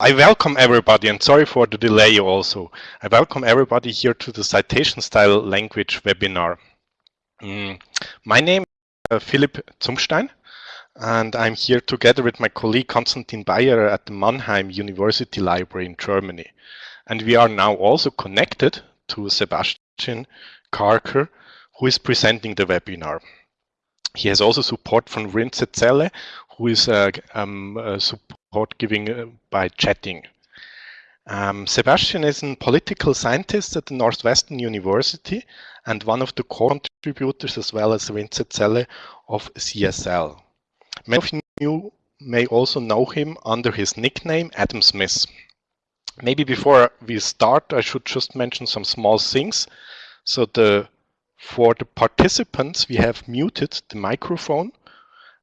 I welcome everybody and sorry for the delay also. I welcome everybody here to the citation style language webinar. Mm. My name is uh, Philipp Zumstein and I'm here together with my colleague Konstantin Baierer at the Mannheim University Library in Germany. And we are now also connected to Sebastian Karcher who is presenting the webinar. He has also support from Rintze Zelle, who is uh, um, uh, support giving uh, by chatting. Um, Sebastian is a political scientist at the Northwestern University and one of the contributors as well as Rintze Zelle of CSL. Many of you may also know him under his nickname Adam Smith. Maybe before we start, I should just mention some small things. So the for the participants, we have muted the microphone.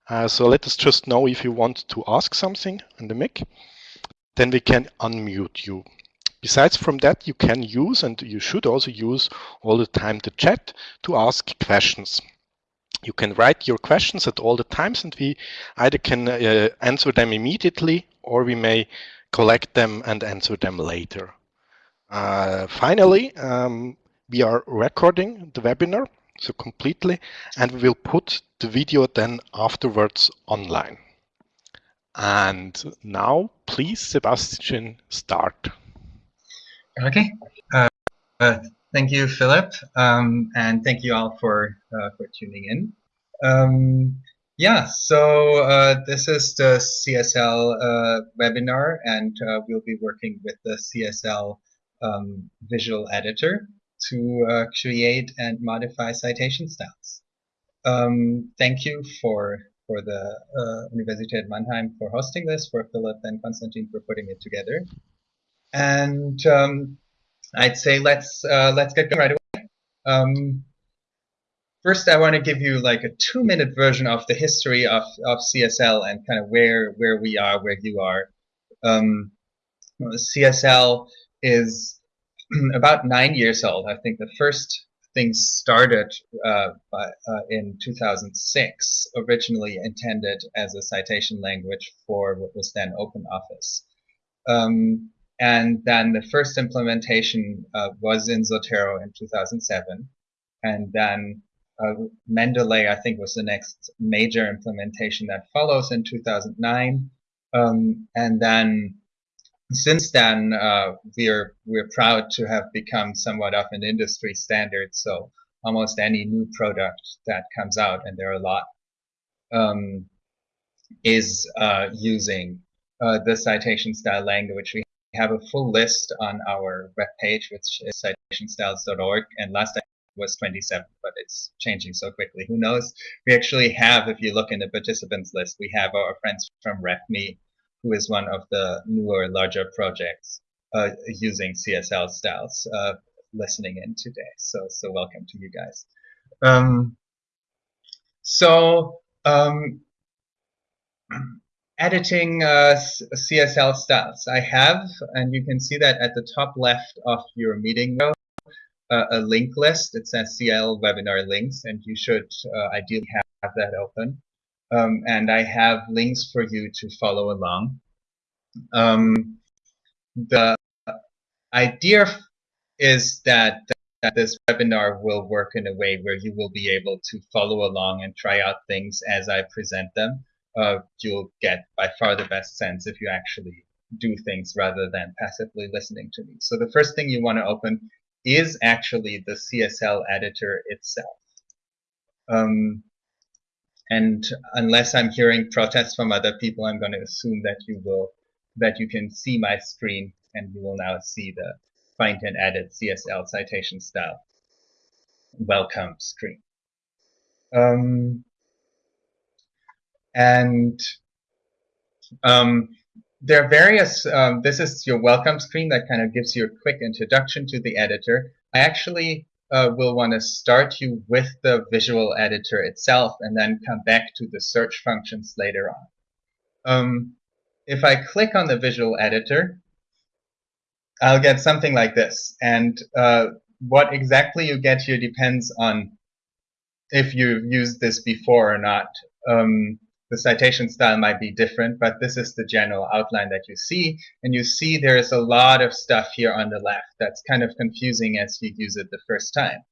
Uh, so let us just know if you want to ask something on the mic. Then we can unmute you. Besides from that, you can use, and you should also use all the time the chat to ask questions. You can write your questions at all the times and we either can uh, answer them immediately or we may collect them and answer them later. Uh, finally, um, we are recording the webinar, so completely, and we will put the video then afterwards online. And now, please, Sebastian, start. Okay. Uh, uh, thank you, Philip, um, and thank you all for uh, for tuning in. Um, yeah, so uh, this is the CSL uh, webinar, and uh, we'll be working with the CSL um, visual editor to uh, create and modify citation styles. Um, thank you for for the uh, Universität Mannheim for hosting this, for Philip and Konstantin for putting it together. And um, I'd say let's uh, let's get going right away. Um, first, I want to give you like a two-minute version of the history of, of CSL and kind of where where we are, where you are. Um, CSL is about nine years old. I think the first things started uh, by, uh, in 2006, originally intended as a citation language for what was then OpenOffice. Um, and then the first implementation uh, was in Zotero in 2007. And then uh, Mendeley, I think, was the next major implementation that follows in 2009. Um, and then since then, uh, we're we're proud to have become somewhat of an industry standard. So almost any new product that comes out, and there are a lot, um, is uh, using uh, the citation style language. We have a full list on our webpage, which is citationstyles.org, and last time was 27, but it's changing so quickly. Who knows? We actually have, if you look in the participants list, we have our friends from RefMe who is one of the newer, larger projects uh, using CSL styles uh, listening in today. So, so welcome to you guys. Um, so, um, editing uh, CSL styles. I have, and you can see that at the top left of your meeting uh, a link list. It says CL webinar links, and you should uh, ideally have that open um, and I have links for you to follow along. Um, the idea is that, that this webinar will work in a way where you will be able to follow along and try out things as I present them. Uh, you'll get by far the best sense if you actually do things rather than passively listening to me. So the first thing you want to open is actually the CSL editor itself. Um, and unless I'm hearing protests from other people, I'm going to assume that you will, that you can see my screen and you will now see the find and edit CSL citation style welcome screen. Um, and um, there are various, um, this is your welcome screen that kind of gives you a quick introduction to the editor. I actually uh, will want to start you with the visual editor itself and then come back to the search functions later on. Um, if I click on the visual editor, I'll get something like this. And uh, what exactly you get here depends on if you've used this before or not. Um, the citation style might be different, but this is the general outline that you see. And you see there's a lot of stuff here on the left that's kind of confusing as you use it the first time.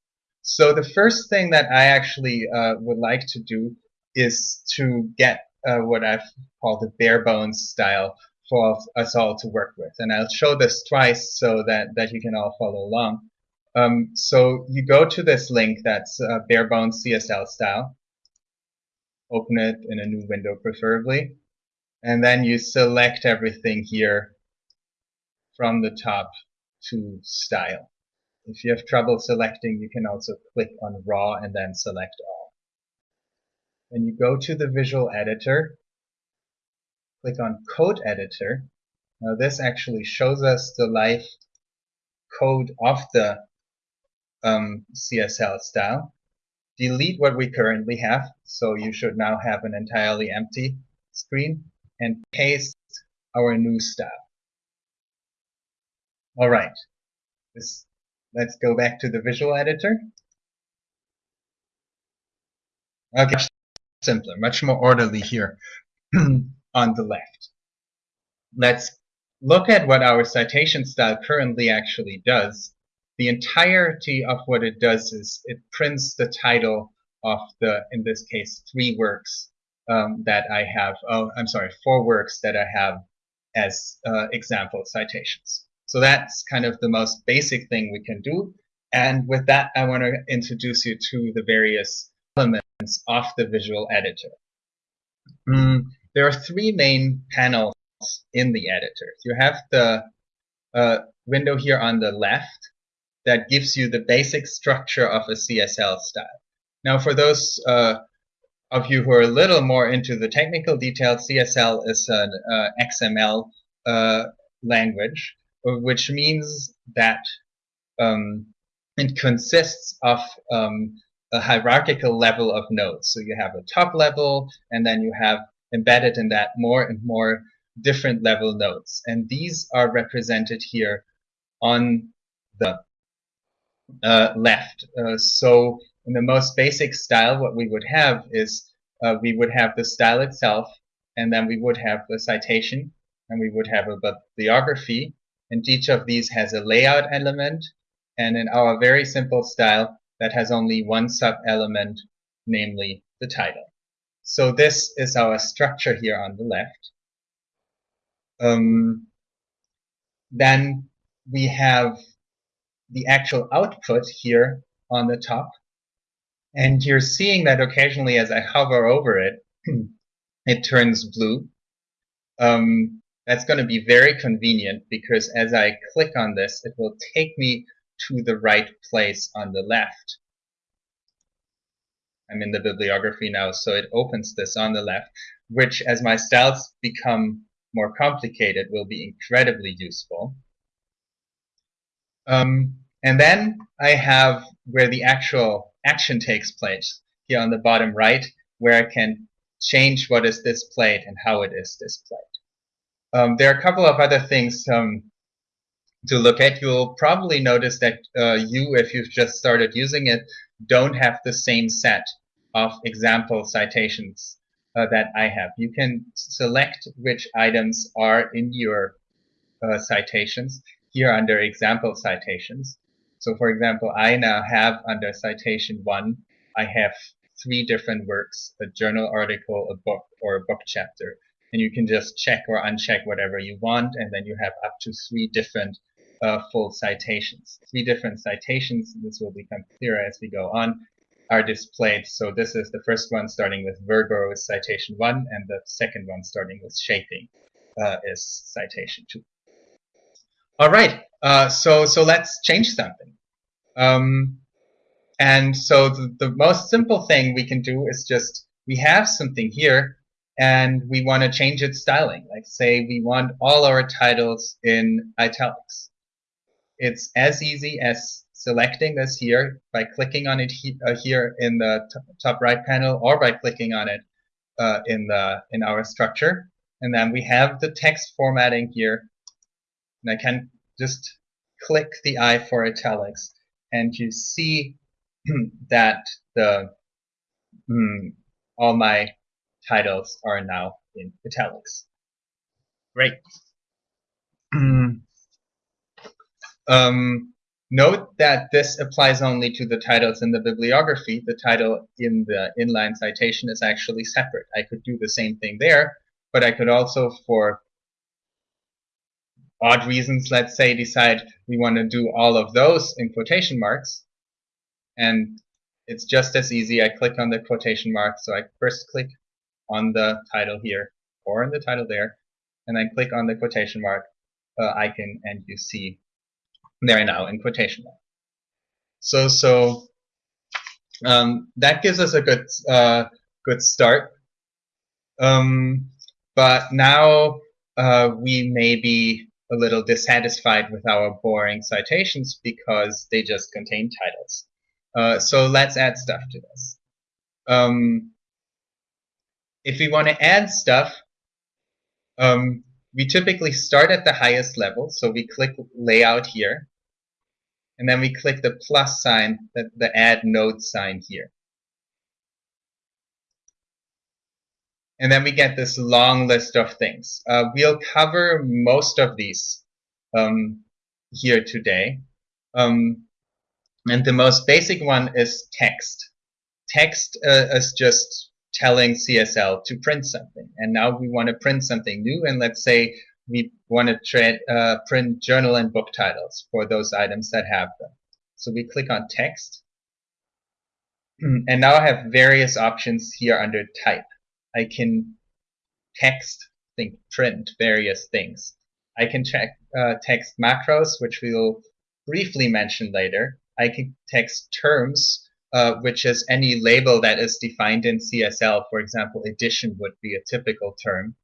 So the first thing that I actually uh, would like to do is to get uh, what I've called the bare bones style for us all to work with. And I'll show this twice so that, that you can all follow along. Um, so you go to this link that's uh, bare bones CSL style. Open it in a new window preferably. And then you select everything here from the top to style. If you have trouble selecting, you can also click on raw and then select all. Then you go to the visual editor, click on code editor. Now this actually shows us the live code of the um, CSL style. Delete what we currently have, so you should now have an entirely empty screen, and paste our new style. All right, this, let's go back to the visual editor. Okay, simpler, much more orderly here on the left. Let's look at what our citation style currently actually does the entirety of what it does is it prints the title of the, in this case, three works um, that I have, oh, I'm sorry, four works that I have as uh, example citations. So that's kind of the most basic thing we can do. And with that, I want to introduce you to the various elements of the visual editor. Mm, there are three main panels in the editor. You have the uh, window here on the left, that gives you the basic structure of a CSL style. Now, for those uh, of you who are a little more into the technical details, CSL is an uh, XML uh, language, which means that um, it consists of um, a hierarchical level of nodes. So you have a top level, and then you have embedded in that more and more different level nodes. And these are represented here on the uh, left. Uh, so in the most basic style, what we would have is uh, we would have the style itself, and then we would have the citation, and we would have a bibliography, and each of these has a layout element, and in our very simple style, that has only one sub-element, namely the title. So this is our structure here on the left. Um, then we have the actual output here on the top. And you're seeing that occasionally as I hover over it, it turns blue. Um, that's going to be very convenient because as I click on this, it will take me to the right place on the left. I'm in the bibliography now, so it opens this on the left, which as my styles become more complicated will be incredibly useful. Um, and then I have where the actual action takes place here on the bottom right, where I can change what is displayed and how it is displayed. Um, there are a couple of other things um, to look at. You'll probably notice that uh, you, if you've just started using it, don't have the same set of example citations uh, that I have. You can select which items are in your uh, citations here under example citations. So for example, I now have under citation one, I have three different works, a journal article, a book, or a book chapter. And you can just check or uncheck whatever you want, and then you have up to three different uh, full citations. Three different citations, this will become clearer as we go on, are displayed. So this is the first one starting with Virgo is citation one, and the second one starting with shaping uh, is citation two. All right, uh, so so let's change something. Um, and so the, the most simple thing we can do is just we have something here and we want to change its styling. Like say we want all our titles in italics. It's as easy as selecting this here by clicking on it he, uh, here in the top right panel or by clicking on it uh, in the in our structure. And then we have the text formatting here and I can just click the I for italics and you see that the mm, all my titles are now in italics. Great. um, note that this applies only to the titles in the bibliography. The title in the inline citation is actually separate. I could do the same thing there, but I could also, for odd reasons, let's say, decide we want to do all of those in quotation marks. And it's just as easy. I click on the quotation mark. So I first click on the title here or in the title there, and then click on the quotation mark uh, icon, and you see there now in quotation mark. So so um, that gives us a good uh, good start. Um, but now uh, we may be a little dissatisfied with our boring citations because they just contain titles. Uh, so let's add stuff to this. Um, if we want to add stuff, um, we typically start at the highest level. So we click layout here. And then we click the plus sign, the, the add node sign here. And then we get this long list of things. Uh, we'll cover most of these um, here today. Um, and the most basic one is text. Text uh, is just telling CSL to print something. And now we want to print something new. And let's say we want to uh, print journal and book titles for those items that have them. So we click on text. And now I have various options here under type. I can text, think print various things. I can check uh, text macros, which we'll briefly mention later. I can text terms, uh, which is any label that is defined in CSL. For example, edition would be a typical term.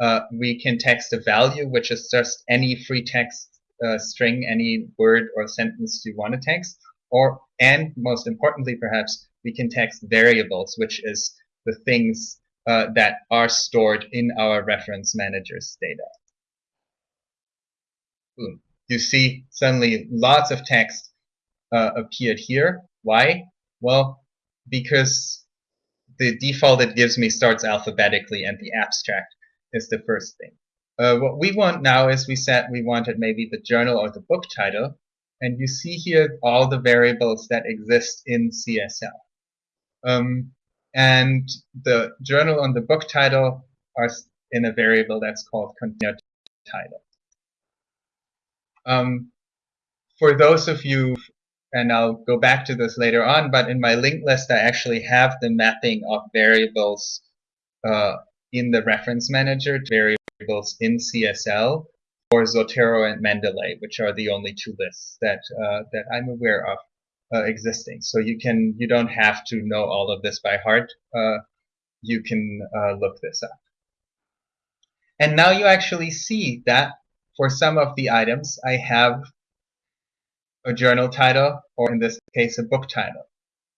Uh, we can text a value, which is just any free text uh, string, any word or sentence you want to text. Or, and most importantly, perhaps, we can text variables, which is the things uh, that are stored in our reference manager's data. Boom. You see suddenly lots of text uh, appeared here. Why? Well, because the default it gives me starts alphabetically and the abstract is the first thing. Uh, what we want now is we said we wanted maybe the journal or the book title. And you see here all the variables that exist in CSL. Um, and the journal and the book title are in a variable that's called container title. Um, for those of you and I'll go back to this later on, but in my linked list, I actually have the mapping of variables uh, in the reference manager variables in CSL for Zotero and Mendeley, which are the only two lists that uh, that I'm aware of uh, existing. So you can you don't have to know all of this by heart. Uh, you can uh, look this up. And now you actually see that for some of the items, I have a journal title, or in this case, a book title.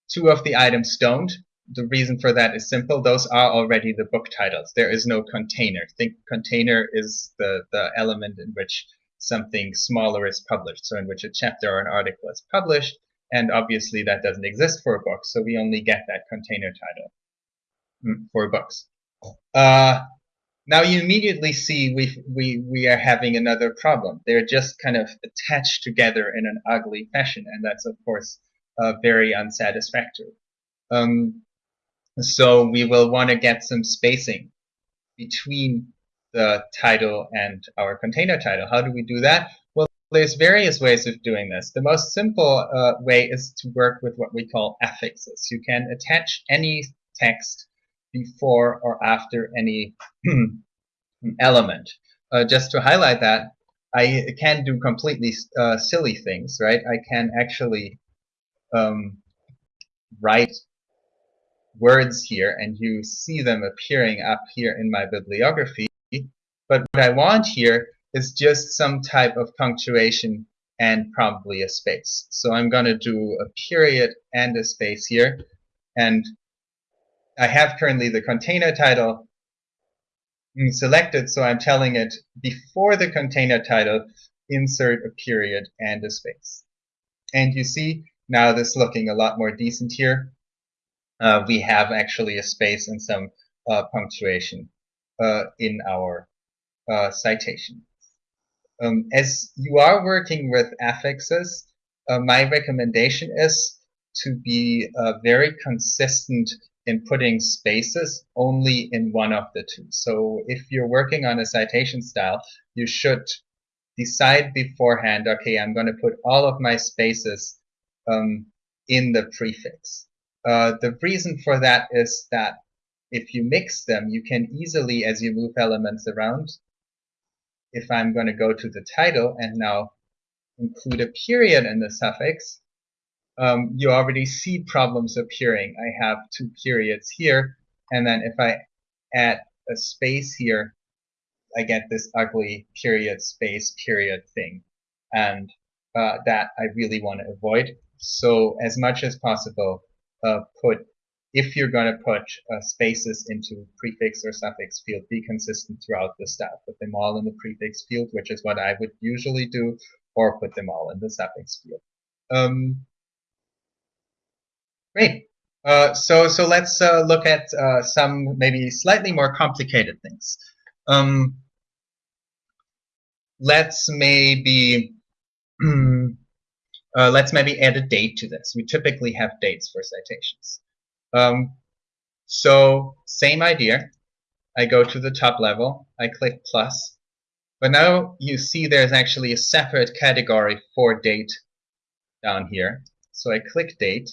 Two of the items don't. The reason for that is simple. Those are already the book titles. There is no container. Think container is the, the element in which something smaller is published. So in which a chapter or an article is published. And obviously that doesn't exist for a book. So we only get that container title mm, for books. Uh, now you immediately see we, we, we are having another problem. They're just kind of attached together in an ugly fashion, and that's of course uh, very unsatisfactory. Um, so we will want to get some spacing between the title and our container title. How do we do that? There's various ways of doing this. The most simple uh, way is to work with what we call affixes. You can attach any text before or after any element. Uh, just to highlight that, I can do completely uh, silly things, right? I can actually um, write words here and you see them appearing up here in my bibliography. But what I want here is just some type of punctuation and probably a space. So I'm going to do a period and a space here. And I have currently the container title selected, so I'm telling it before the container title, insert a period and a space. And you see now this looking a lot more decent here. Uh, we have actually a space and some uh, punctuation uh, in our uh, citation. Um, as you are working with affixes, uh, my recommendation is to be uh, very consistent in putting spaces only in one of the two. So if you're working on a citation style, you should decide beforehand, okay, I'm going to put all of my spaces um, in the prefix. Uh, the reason for that is that if you mix them, you can easily, as you move elements around, if I'm going to go to the title and now include a period in the suffix, um, you already see problems appearing. I have two periods here, and then if I add a space here, I get this ugly period space period thing. And uh, that I really want to avoid. So as much as possible, uh, put if you're going to put uh, spaces into prefix or suffix field, be consistent throughout the style. Put them all in the prefix field, which is what I would usually do, or put them all in the suffix field. Um, great. Uh, so, so let's uh, look at uh, some maybe slightly more complicated things. Um, let's maybe uh, let's maybe add a date to this. We typically have dates for citations. Um, so same idea. I go to the top level, I click plus, but now you see there's actually a separate category for date down here. So I click date.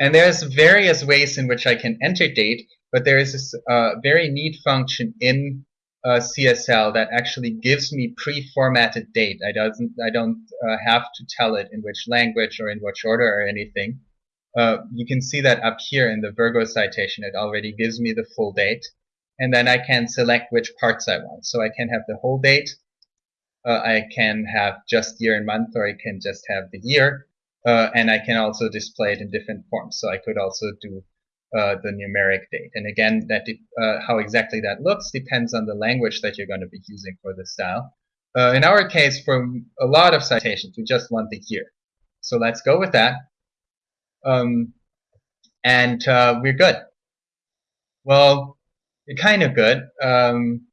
And there's various ways in which I can enter date, but there is this uh, very neat function in uh, CSL that actually gives me pre-formatted date. I doesn't I don't uh, have to tell it in which language or in which order or anything. Uh, you can see that up here in the Virgo citation, it already gives me the full date. And then I can select which parts I want. So I can have the whole date. Uh, I can have just year and month, or I can just have the year. Uh, and I can also display it in different forms. So I could also do uh, the numeric date. And again, that uh, how exactly that looks depends on the language that you're going to be using for the style. Uh, in our case, for a lot of citations, we just want the year. So let's go with that. Um, and uh, we're good. Well, kind of good. Um,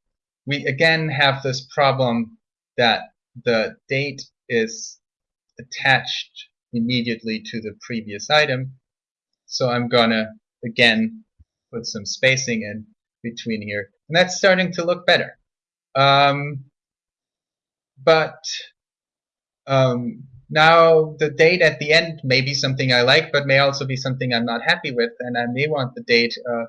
we again have this problem that the date is attached immediately to the previous item. So I'm gonna again put some spacing in between here and that's starting to look better um, but um, now the date at the end may be something I like but may also be something I'm not happy with and I may want the date uh,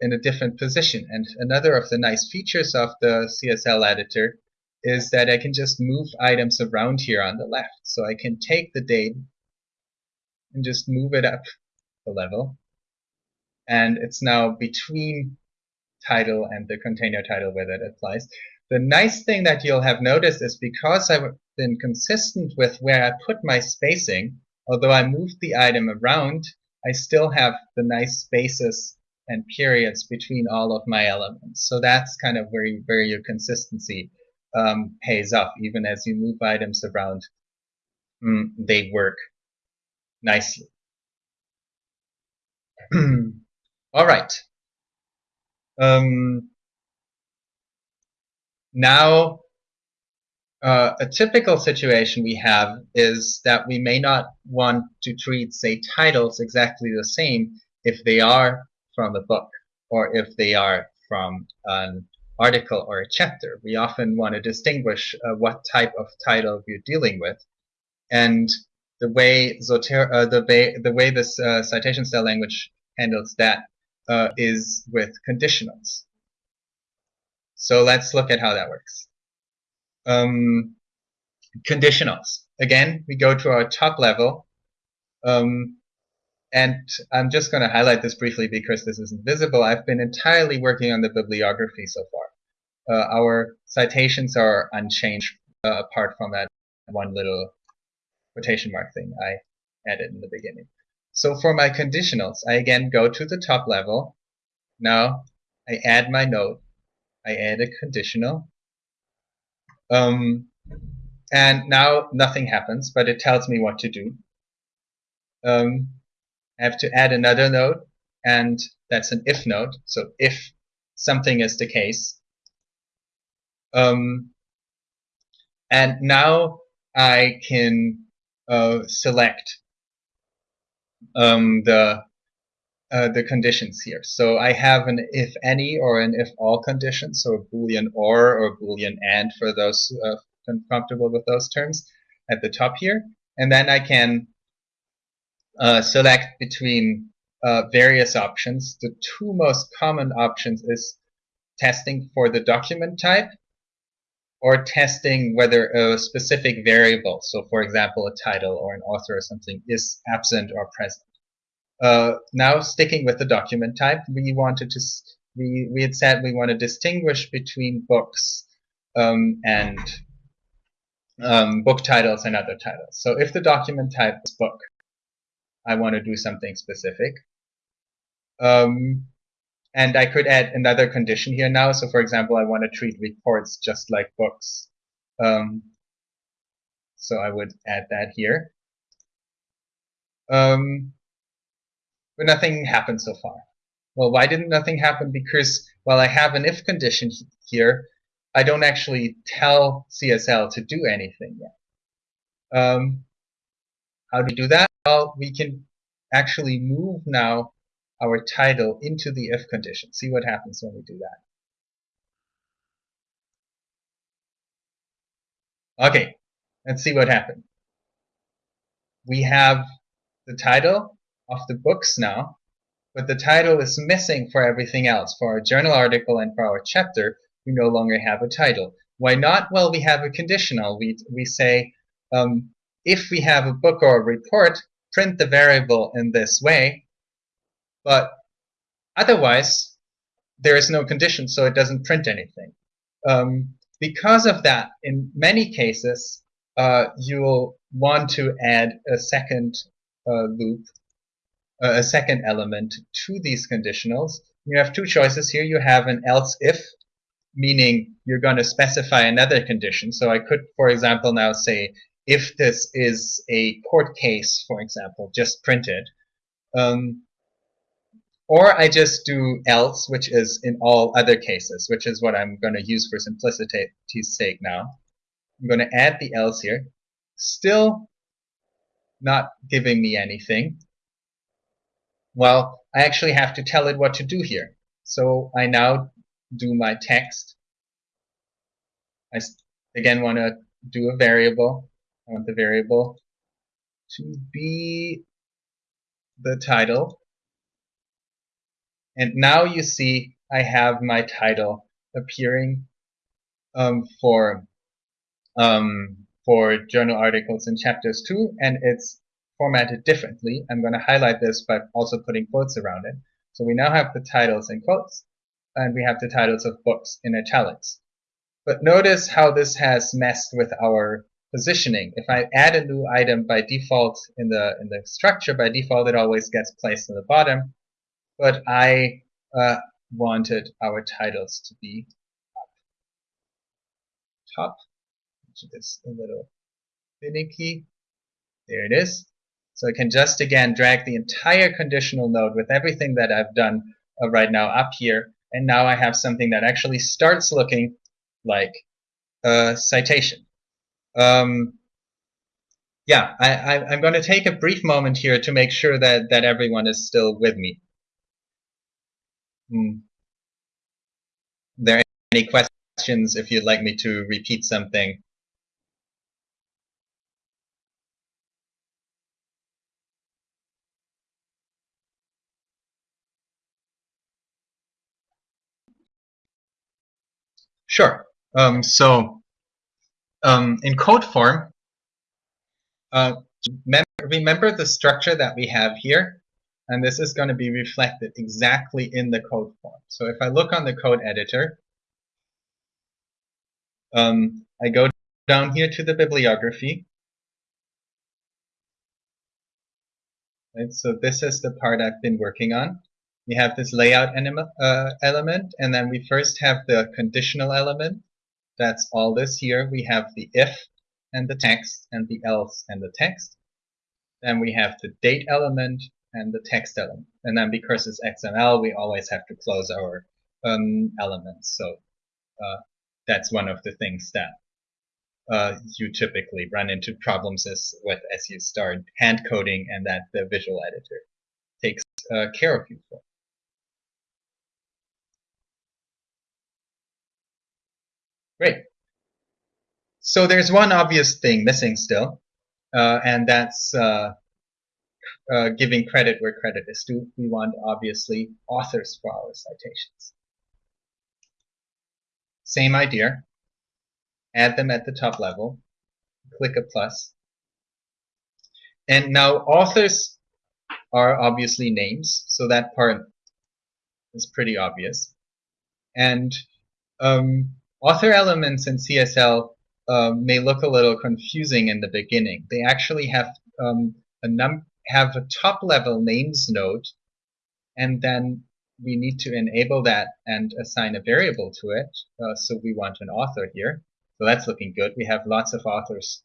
in a different position. And another of the nice features of the CSL editor is that I can just move items around here on the left. So I can take the date and just move it up a level. And it's now between title and the container title where that applies. The nice thing that you'll have noticed is because I've been consistent with where I put my spacing, although I moved the item around, I still have the nice spaces and periods between all of my elements. So that's kind of where, you, where your consistency um, pays off. Even as you move items around, mm, they work nicely. All right. Um, now, uh, a typical situation we have is that we may not want to treat, say, titles exactly the same if they are from a book or if they are from an article or a chapter. We often want to distinguish uh, what type of title we're dealing with. And the way, Zotero, uh, the, way the way this uh, citation style language handles that uh, is with conditionals. So let's look at how that works. Um, conditionals. Again, we go to our top level. Um, and I'm just going to highlight this briefly because this isn't visible. I've been entirely working on the bibliography so far. Uh, our citations are unchanged uh, apart from that one little quotation mark thing I added in the beginning. So for my conditionals, I again go to the top level. Now I add my note. I add a conditional. Um, and now nothing happens, but it tells me what to do. Um, I have to add another node, and That's an if node. So if something is the case. Um, and now I can uh, select um, the uh, the conditions here. So I have an if any or an if all condition, so a boolean or or boolean and for those uh, comfortable with those terms at the top here. And then I can uh, select between uh, various options. The two most common options is testing for the document type or testing whether a specific variable, so for example a title or an author or something, is absent or present. Uh, now sticking with the document type, we wanted to we we had said we want to distinguish between books um, and um, book titles and other titles. So if the document type is book, I want to do something specific. Um, and I could add another condition here now. So for example, I want to treat reports just like books. Um, so I would add that here. Um, but nothing happened so far. Well, why didn't nothing happen? Because while I have an if condition here, I don't actually tell CSL to do anything yet. Um, how do we do that? Well, we can actually move now our title into the if condition. See what happens when we do that. Okay, let's see what happened. We have the title of the books now, but the title is missing for everything else. For our journal article and for our chapter, we no longer have a title. Why not? Well, we have a conditional. We, we say, um, if we have a book or a report, print the variable in this way, but otherwise, there is no condition, so it doesn't print anything. Um, because of that, in many cases, uh, you'll want to add a second uh, loop, a second element to these conditionals. You have two choices here. You have an else if, meaning you're going to specify another condition. So I could, for example, now say if this is a court case, for example, just print it. Um, or I just do else, which is in all other cases, which is what I'm going to use for simplicity's sake now. I'm going to add the else here. Still not giving me anything. Well, I actually have to tell it what to do here. So I now do my text. I again want to do a variable. I want the variable to be the title and now you see I have my title appearing um, for um, for journal articles and chapters 2 and it's formatted differently. I'm going to highlight this by also putting quotes around it. So we now have the titles in quotes and we have the titles of books in italics. But notice how this has messed with our positioning. If I add a new item by default in the in the structure, by default it always gets placed in the bottom but I uh, wanted our titles to be up top, which is a little finicky. There it is. So I can just again drag the entire conditional node with everything that I've done uh, right now up here, and now I have something that actually starts looking like a citation. Um, yeah, I, am going to take a brief moment here to make sure that, that everyone is still with me. Hmm. there any questions if you'd like me to repeat something? Sure. Um, so um, in code form, uh, remember the structure that we have here? and this is going to be reflected exactly in the code form. So if I look on the code editor, um, I go down here to the bibliography. Right, so this is the part I've been working on. We have this layout uh, element, and then we first have the conditional element. That's all this here. We have the if and the text, and the else and the text. Then we have the date element, and the text element. And then because it's XML, we always have to close our um, elements. So uh, that's one of the things that uh, you typically run into problems as, with as you start hand coding and that the visual editor takes uh, care of you for. Great. So there's one obvious thing missing still, uh, and that's uh, uh, giving credit where credit is due. We want, obviously, authors for our citations. Same idea. Add them at the top level. Click a plus. And now authors are obviously names, so that part is pretty obvious. And um, author elements in CSL uh, may look a little confusing in the beginning. They actually have um, a num have a top level names node, and then we need to enable that and assign a variable to it. Uh, so we want an author here. So that's looking good. We have lots of authors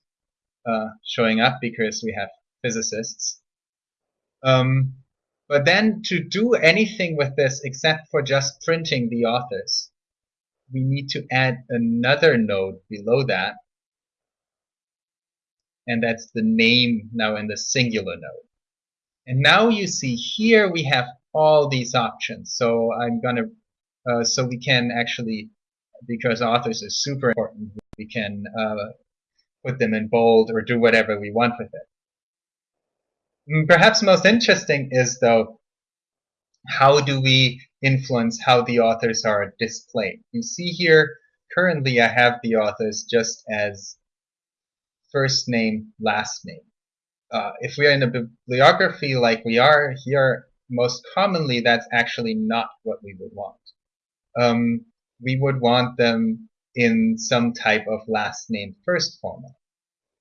uh, showing up because we have physicists. Um, but then to do anything with this except for just printing the authors, we need to add another node below that. And that's the name now in the singular node. And now you see here we have all these options. So I'm gonna, uh, so we can actually, because authors is super important, we can uh, put them in bold or do whatever we want with it. Mm, perhaps most interesting is though, how do we influence how the authors are displayed? You see here, currently I have the authors just as first name, last name. Uh, if we are in a bibliography like we are here, most commonly that's actually not what we would want. Um, we would want them in some type of last name first format.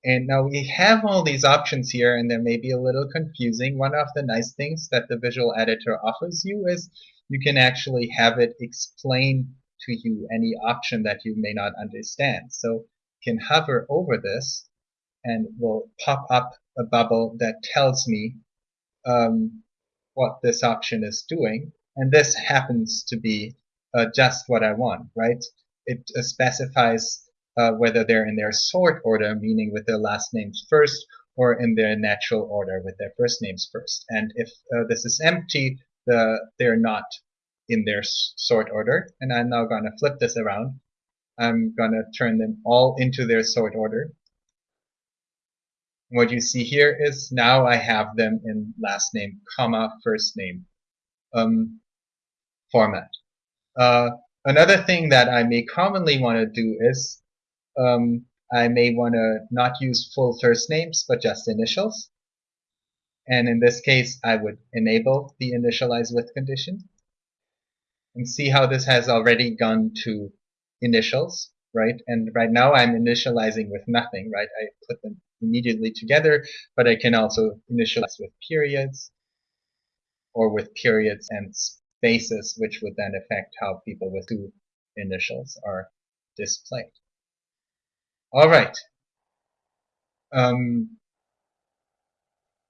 And now we have all these options here and they may be a little confusing. One of the nice things that the visual editor offers you is you can actually have it explain to you any option that you may not understand. So you can hover over this and will pop up a bubble that tells me um, what this option is doing. And this happens to be uh, just what I want, right? It uh, specifies uh, whether they're in their sort order, meaning with their last names first, or in their natural order with their first names first. And if uh, this is empty, the, they're not in their sort order. And I'm now going to flip this around. I'm going to turn them all into their sort order. What you see here is now I have them in last name, comma, first name um, format. Uh, another thing that I may commonly want to do is um, I may want to not use full first names, but just initials. And in this case, I would enable the initialize with condition and see how this has already gone to initials, right? And right now I'm initializing with nothing, right? I put them immediately together, but I can also initialize with periods or with periods and spaces, which would then affect how people with two initials are displayed. All right. Um,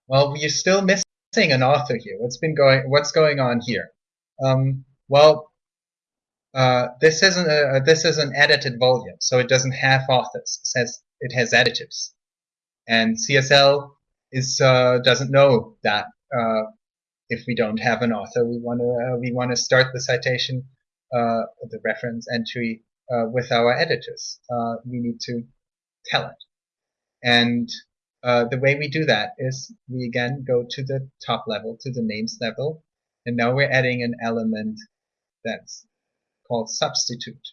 well, we're still missing an author here. What's been going? What's going on here? Um, well, uh, this isn't a this is an edited volume, so it doesn't have authors. It says it has editors, and CSL is uh, doesn't know that uh, if we don't have an author, we want to uh, we want to start the citation, uh, the reference entry uh, with our editors. Uh, we need to tell it. And uh, the way we do that is we again go to the top level, to the names level, and now we're adding an element that's called substitute.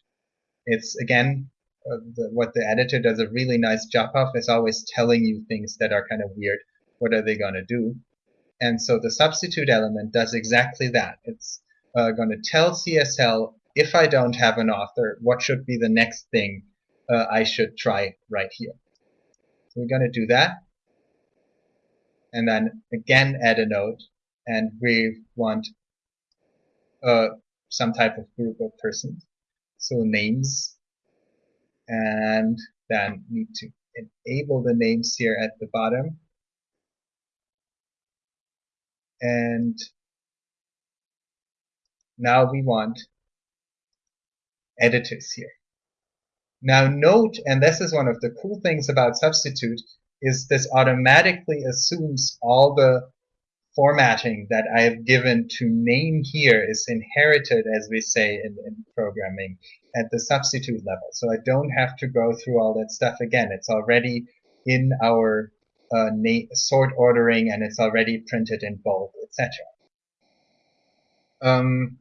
It's again uh, the, what the editor does a really nice job of is always telling you things that are kind of weird. What are they going to do? And so the substitute element does exactly that. It's uh, going to tell CSL if I don't have an author, what should be the next thing uh, I should try right here. So we're going to do that. And then again add a node. And we want uh, some type of group of persons. So names. And then need to enable the names here at the bottom. and now we want editors here. Now note, and this is one of the cool things about substitute, is this automatically assumes all the formatting that I have given to name here is inherited, as we say in, in, programming, at the substitute level. So I don't have to go through all that stuff again. It's already in our uh, sort ordering and it's already printed in bold, etc. Um,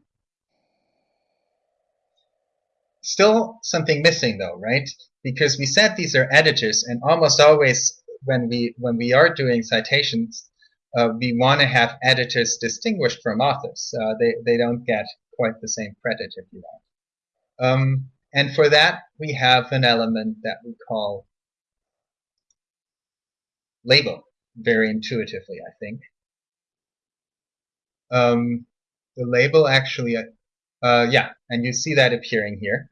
still something missing though, right? Because we said these are editors and almost always when we when we are doing citations, uh, we want to have editors distinguished from authors. Uh, they, they don't get quite the same credit if you want. Um, and for that, we have an element that we call label, very intuitively, I think. Um, the label actually, uh, yeah, and you see that appearing here.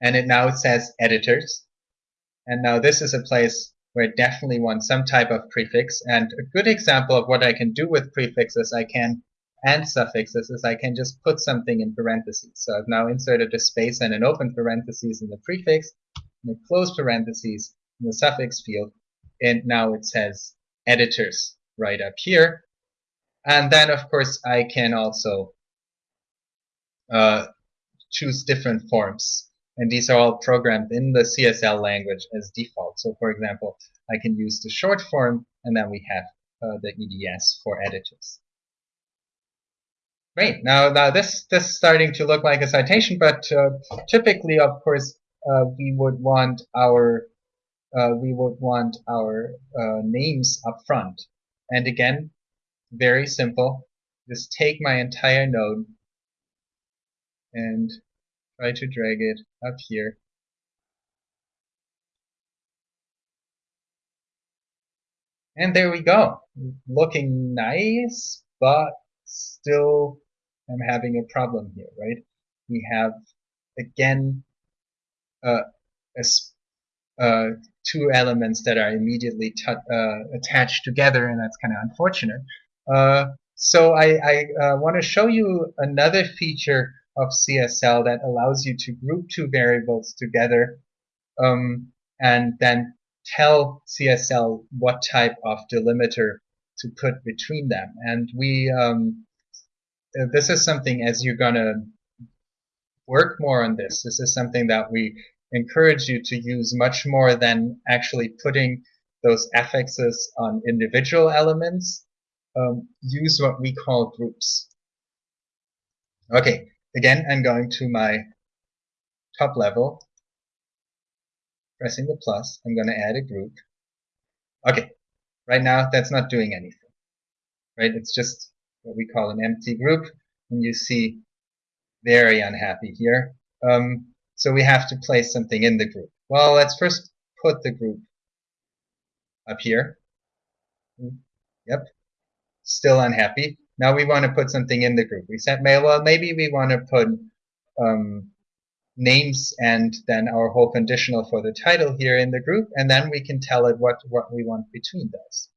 And it now says editors. And now this is a place where I definitely want some type of prefix. And a good example of what I can do with prefixes I can and suffixes is I can just put something in parentheses. So I've now inserted a space and an open parentheses in the prefix and a closed parentheses in the suffix field. And now it says editors right up here. And then, of course, I can also uh, choose different forms and these are all programmed in the CSL language as default. So for example, I can use the short form, and then we have uh, the EDS for editors. Great. Now, now this this is starting to look like a citation, but uh, typically, of course, uh, we would want our uh, we would want our uh, names up front. And again, very simple. Just take my entire node and try to drag it up here. And there we go. Looking nice, but still I'm having a problem here, right? We have, again, uh, a, uh, two elements that are immediately uh, attached together, and that's kind of unfortunate. Uh, so I, I uh, want to show you another feature of CSL that allows you to group two variables together um, and then tell CSL what type of delimiter to put between them. And we, um, uh, this is something as you're gonna work more on this, this is something that we encourage you to use much more than actually putting those affixes on individual elements. Um, use what we call groups. Okay, Again, I'm going to my top level, pressing the plus. I'm going to add a group. Okay, right now that's not doing anything. Right? It's just what we call an empty group. And you see very unhappy here. Um, so we have to place something in the group. Well, let's first put the group up here. Yep. Still unhappy. Now we want to put something in the group. We said, well, maybe we want to put um, names and then our whole conditional for the title here in the group, and then we can tell it what, what we want between those.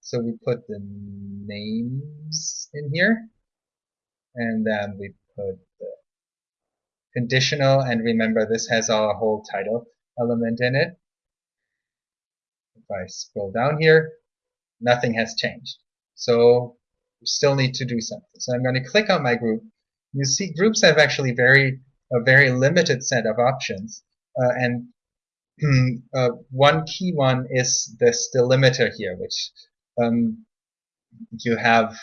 So we put the names in here, and then we put the conditional, and remember this has our whole title element in it. If I scroll down here, nothing has changed. So still need to do something. So I'm going to click on my group. You see groups have actually very a very limited set of options. Uh, and uh, one key one is this delimiter here, which um, you have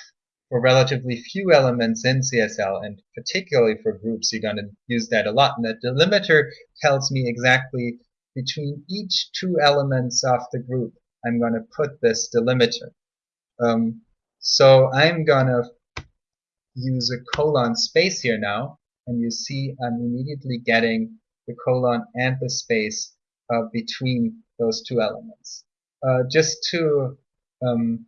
for relatively few elements in CSL, and particularly for groups, you're going to use that a lot. And the delimiter tells me exactly between each two elements of the group, I'm going to put this delimiter. Um, so I'm gonna use a colon space here now, and you see I'm immediately getting the colon and the space uh, between those two elements. Uh, just to um,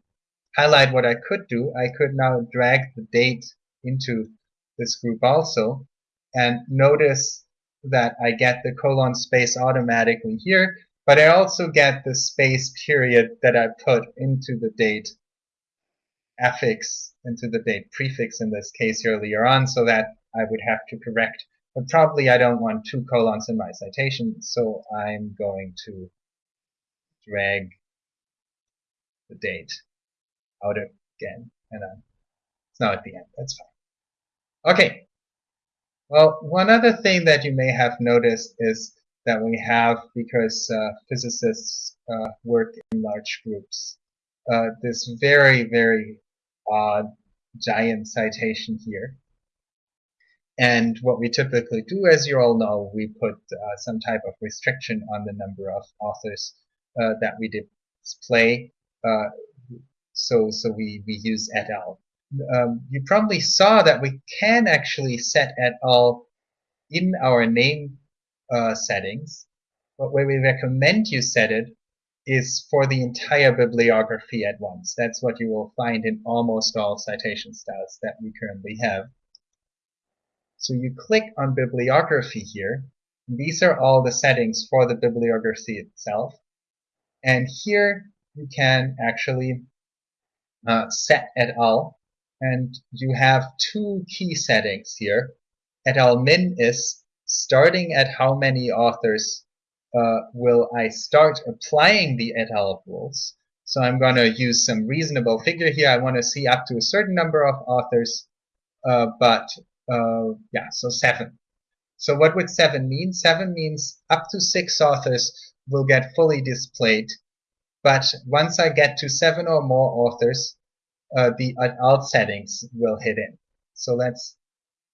highlight what I could do, I could now drag the date into this group also, and notice that I get the colon space automatically here, but I also get the space period that I put into the date affix into the date prefix in this case earlier on, so that I would have to correct. But probably I don't want two colons in my citation, so I'm going to drag the date out again, and then it's now at the end. That's fine. Okay. Well, one other thing that you may have noticed is that we have, because uh, physicists uh, work in large groups, uh, this very, very odd giant citation here. And what we typically do, as you all know, we put uh, some type of restriction on the number of authors uh, that we display. Uh, so, so we, we use et al. Um, you probably saw that we can actually set et al in our name uh, settings, but where we recommend you set it is for the entire bibliography at once. That's what you will find in almost all citation styles that we currently have. So you click on bibliography here. These are all the settings for the bibliography itself. And here you can actually uh, set et al. And you have two key settings here. Et al min is starting at how many authors uh, will I start applying the et al rules. So I'm going to use some reasonable figure here. I want to see up to a certain number of authors, uh, but uh, yeah, so seven. So what would seven mean? Seven means up to six authors will get fully displayed. But once I get to seven or more authors, uh, the et al settings will hit in. So let's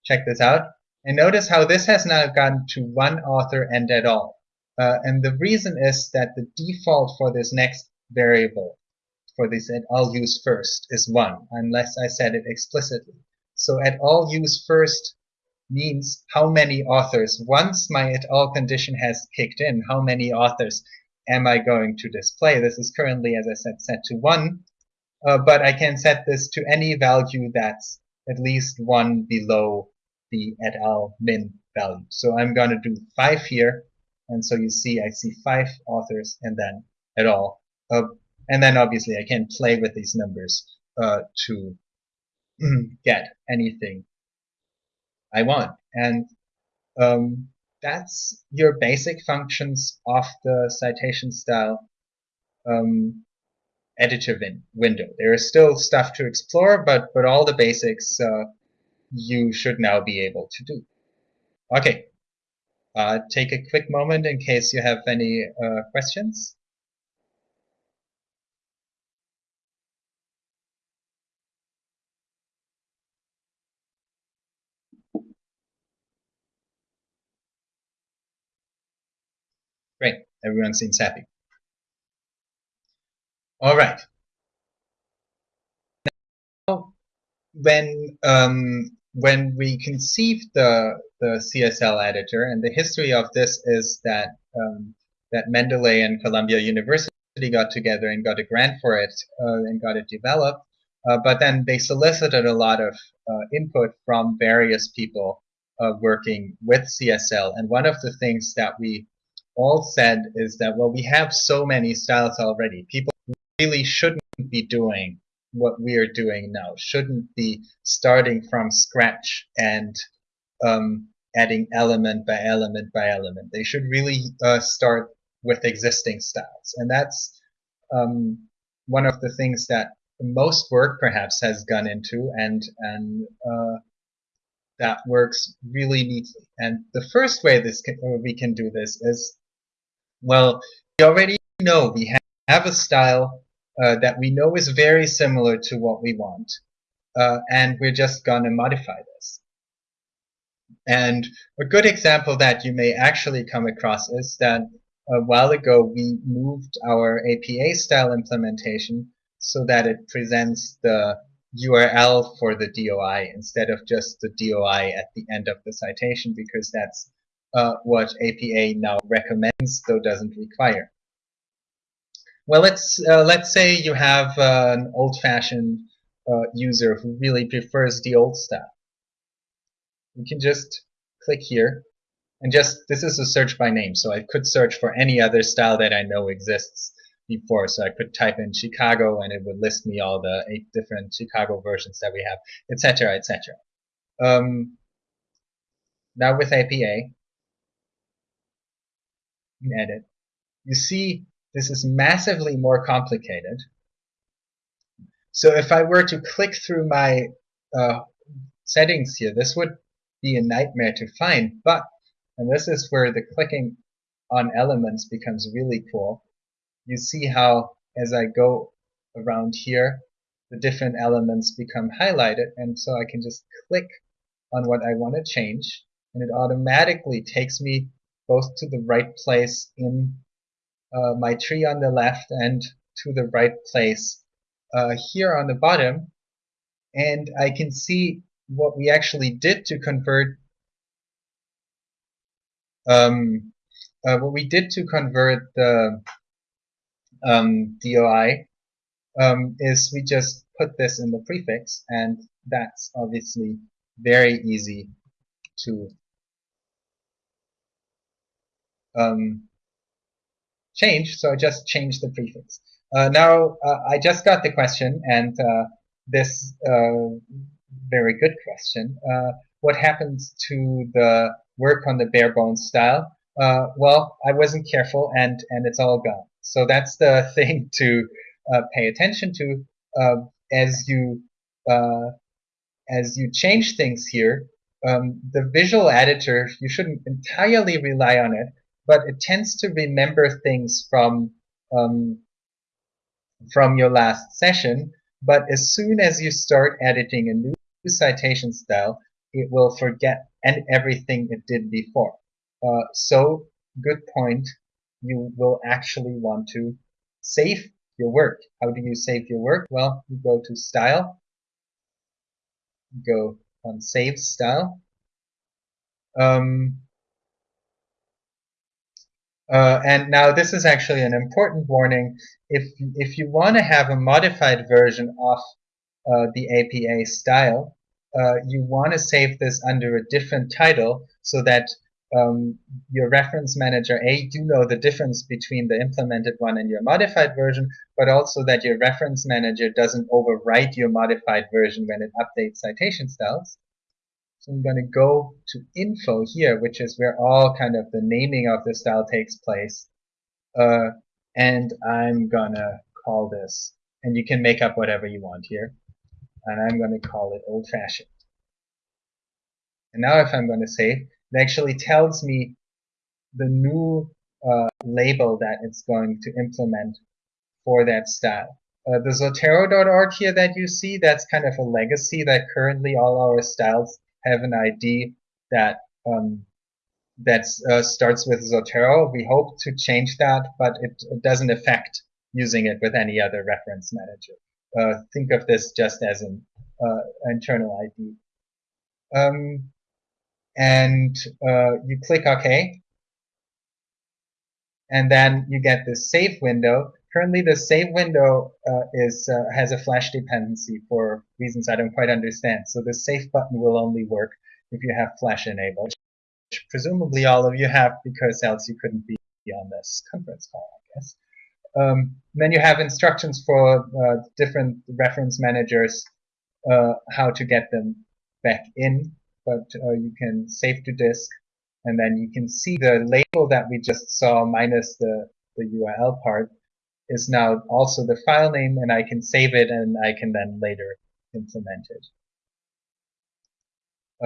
check this out. And notice how this has now gone to one author and et al. Uh, and the reason is that the default for this next variable, for this et al use first, is 1, unless I set it explicitly. So et al use first means how many authors, once my et al condition has kicked in, how many authors am I going to display? This is currently, as I said, set to 1, uh, but I can set this to any value that's at least 1 below the et al min value. So I'm going to do 5 here, and so you see, I see five authors and then et al. Uh, and then obviously I can play with these numbers uh, to get anything I want. And um, that's your basic functions of the citation style um, editor win window. There is still stuff to explore, but, but all the basics uh, you should now be able to do. Okay, uh, take a quick moment in case you have any uh, questions. Great, everyone seems happy. All right. Now, when um, when we conceived the the CSL editor, and the history of this is that um, that Mendeley and Columbia University got together and got a grant for it uh, and got it developed. Uh, but then they solicited a lot of uh, input from various people uh, working with CSL. And one of the things that we all said is that, well, we have so many styles already. People really shouldn't be doing what we are doing now, shouldn't be starting from scratch and um, adding element by element by element. They should really uh, start with existing styles. And that's um, one of the things that most work perhaps has gone into and, and uh, that works really neatly. And the first way this can, uh, we can do this is, well, we already know we have, have a style uh, that we know is very similar to what we want. Uh, and we're just going to modify this. And a good example that you may actually come across is that a while ago we moved our APA style implementation so that it presents the URL for the DOI instead of just the DOI at the end of the citation because that's uh, what APA now recommends though doesn't require. Well, let's uh, let's say you have uh, an old-fashioned uh, user who really prefers the old stuff. You can just click here and just this is a search by name, so I could search for any other style that I know exists. before. So I could type in Chicago and it would list me all the eight different Chicago versions that we have, etc., etc. Um, now with APA, edit, you see this is massively more complicated. So if I were to click through my uh, settings here, this would be a nightmare to find, but, and this is where the clicking on elements becomes really cool. You see how as I go around here, the different elements become highlighted, and so I can just click on what I want to change, and it automatically takes me both to the right place in uh, my tree on the left and to the right place uh, here on the bottom. And I can see what we actually did to convert um, uh, what we did to convert the um, DOI um, is we just put this in the prefix and that's obviously very easy to um, change so I just changed the prefix uh, now uh, I just got the question and uh, this uh, very good question uh, what happens to the work on the bare bones style well, I wasn't careful and, and it's all gone. So that's the thing to pay attention to as you as you change things here. Um, the visual editor, you shouldn't entirely rely on it, but it tends to remember things from um, from your last session. But as soon as you start editing a new citation style, it will forget and everything it did before. Uh, so, good point. You will actually want to save your work. How do you save your work? Well, you go to Style, go on Save Style. Um, uh, and now this is actually an important warning. If, if you want to have a modified version of uh, the APA style, uh, you want to save this under a different title so that um, your reference manager, A, do know the difference between the implemented one and your modified version, but also that your reference manager doesn't overwrite your modified version when it updates citation styles. So I'm going to go to info here, which is where all kind of the naming of the style takes place. Uh, and I'm going to call this, and you can make up whatever you want here. And I'm going to call it old fashioned. And now if I'm going to save, it actually tells me the new uh, label that it's going to implement for that style. Uh, the Zotero.org here that you see, that's kind of a legacy that currently all our styles have an ID that um, that uh, starts with Zotero. We hope to change that, but it, it, doesn't affect using it with any other reference manager. Uh, think of this just as an uh, internal ID. Um, and uh, you click OK. And then you get this save window. Currently, the save window uh, is uh, has a flash dependency for reasons I don't quite understand. So the save button will only work if you have flash enabled, which presumably all of you have because else you couldn't be on this conference call, I guess. Um, then you have instructions for uh, different reference managers uh, how to get them back in but uh, you can save to disk and then you can see the label that we just saw minus the, the URL part is now also the file name and I can save it and I can then later implement it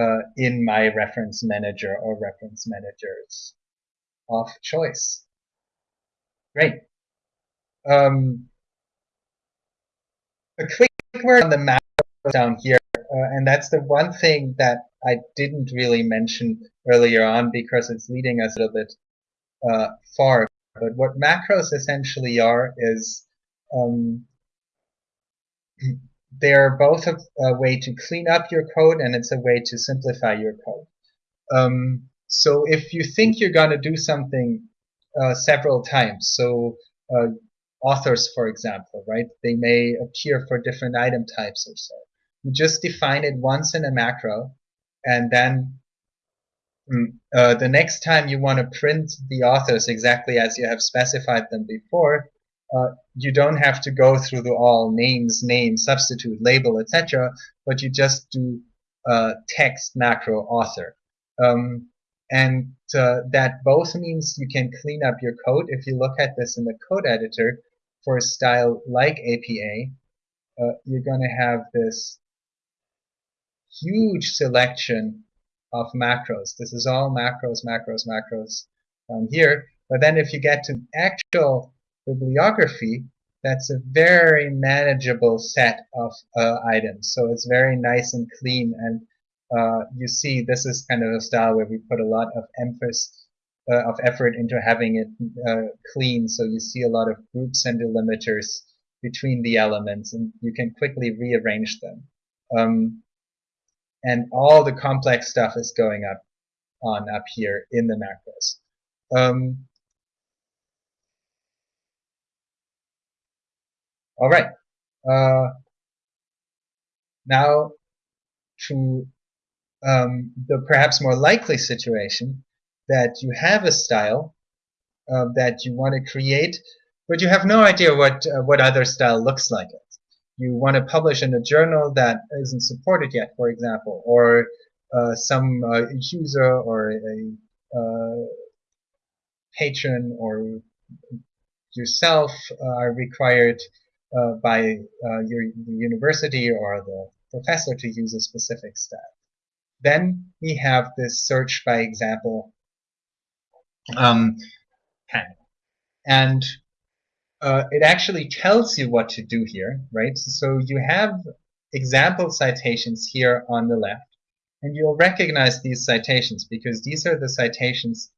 uh, in my reference manager or reference managers of choice. Great. Um, a quick word on the map down here, uh, and that's the one thing that I didn't really mention earlier on because it's leading us a little bit uh, far. But what macros essentially are is um, they're both a, a, way to clean up your code and it's a way to simplify your code. Um, so if you think you're going to do something uh, several times, so uh, authors, for example, right, they may appear for different item types or so. You just define it once in a macro and then uh, the next time you want to print the authors exactly as you have specified them before, uh, you don't have to go through the all names, name, substitute, label, etc., but you just do uh, text macro author. Um, and uh, that both means you can clean up your code. If you look at this in the code editor for a style like APA, uh, you're going to have this huge selection of macros. This is all macros, macros, macros um, here. But then if you get to actual bibliography, that's a very manageable set of uh, items. So it's very nice and clean. And uh, you see, this is kind of a style where we put a lot of emphasis, uh, of effort into having it uh, clean. So you see a lot of groups and delimiters between the elements, and you can quickly rearrange them. Um, and all the complex stuff is going up on up here in the macros. Um, all right. Uh, now to um, the perhaps more likely situation that you have a style uh, that you want to create, but you have no idea what uh, what other style looks like you want to publish in a journal that isn't supported yet, for example, or uh, some uh, user or a uh, patron or yourself are required uh, by uh, your university or the professor to use a specific style. Then we have this search by example um, panel. And uh, it actually tells you what to do here, right? So you have example citations here on the left, and you'll recognize these citations because these are the citations,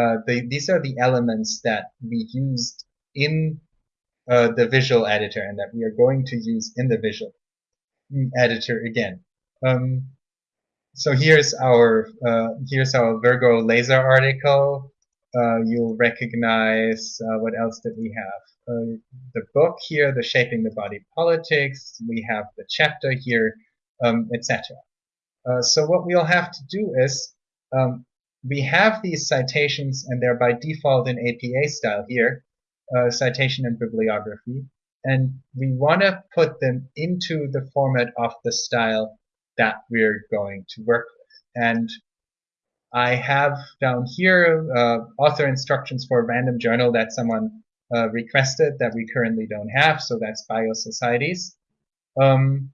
uh, the, these are the elements that we used in uh, the visual editor and that we are going to use in the visual editor again. Um, so here's our uh, here's our Virgo laser article. Uh, you'll recognize uh, what else did we have? Uh, the book here, the Shaping the Body Politics, we have the chapter here, um, etc. Uh, so what we'll have to do is, um, we have these citations and they're by default in APA style here, uh, citation and bibliography, and we want to put them into the format of the style that we're going to work with. And I have down here uh, author instructions for a random journal that someone uh, requested that we currently don't have, so that's biosocieties. Um,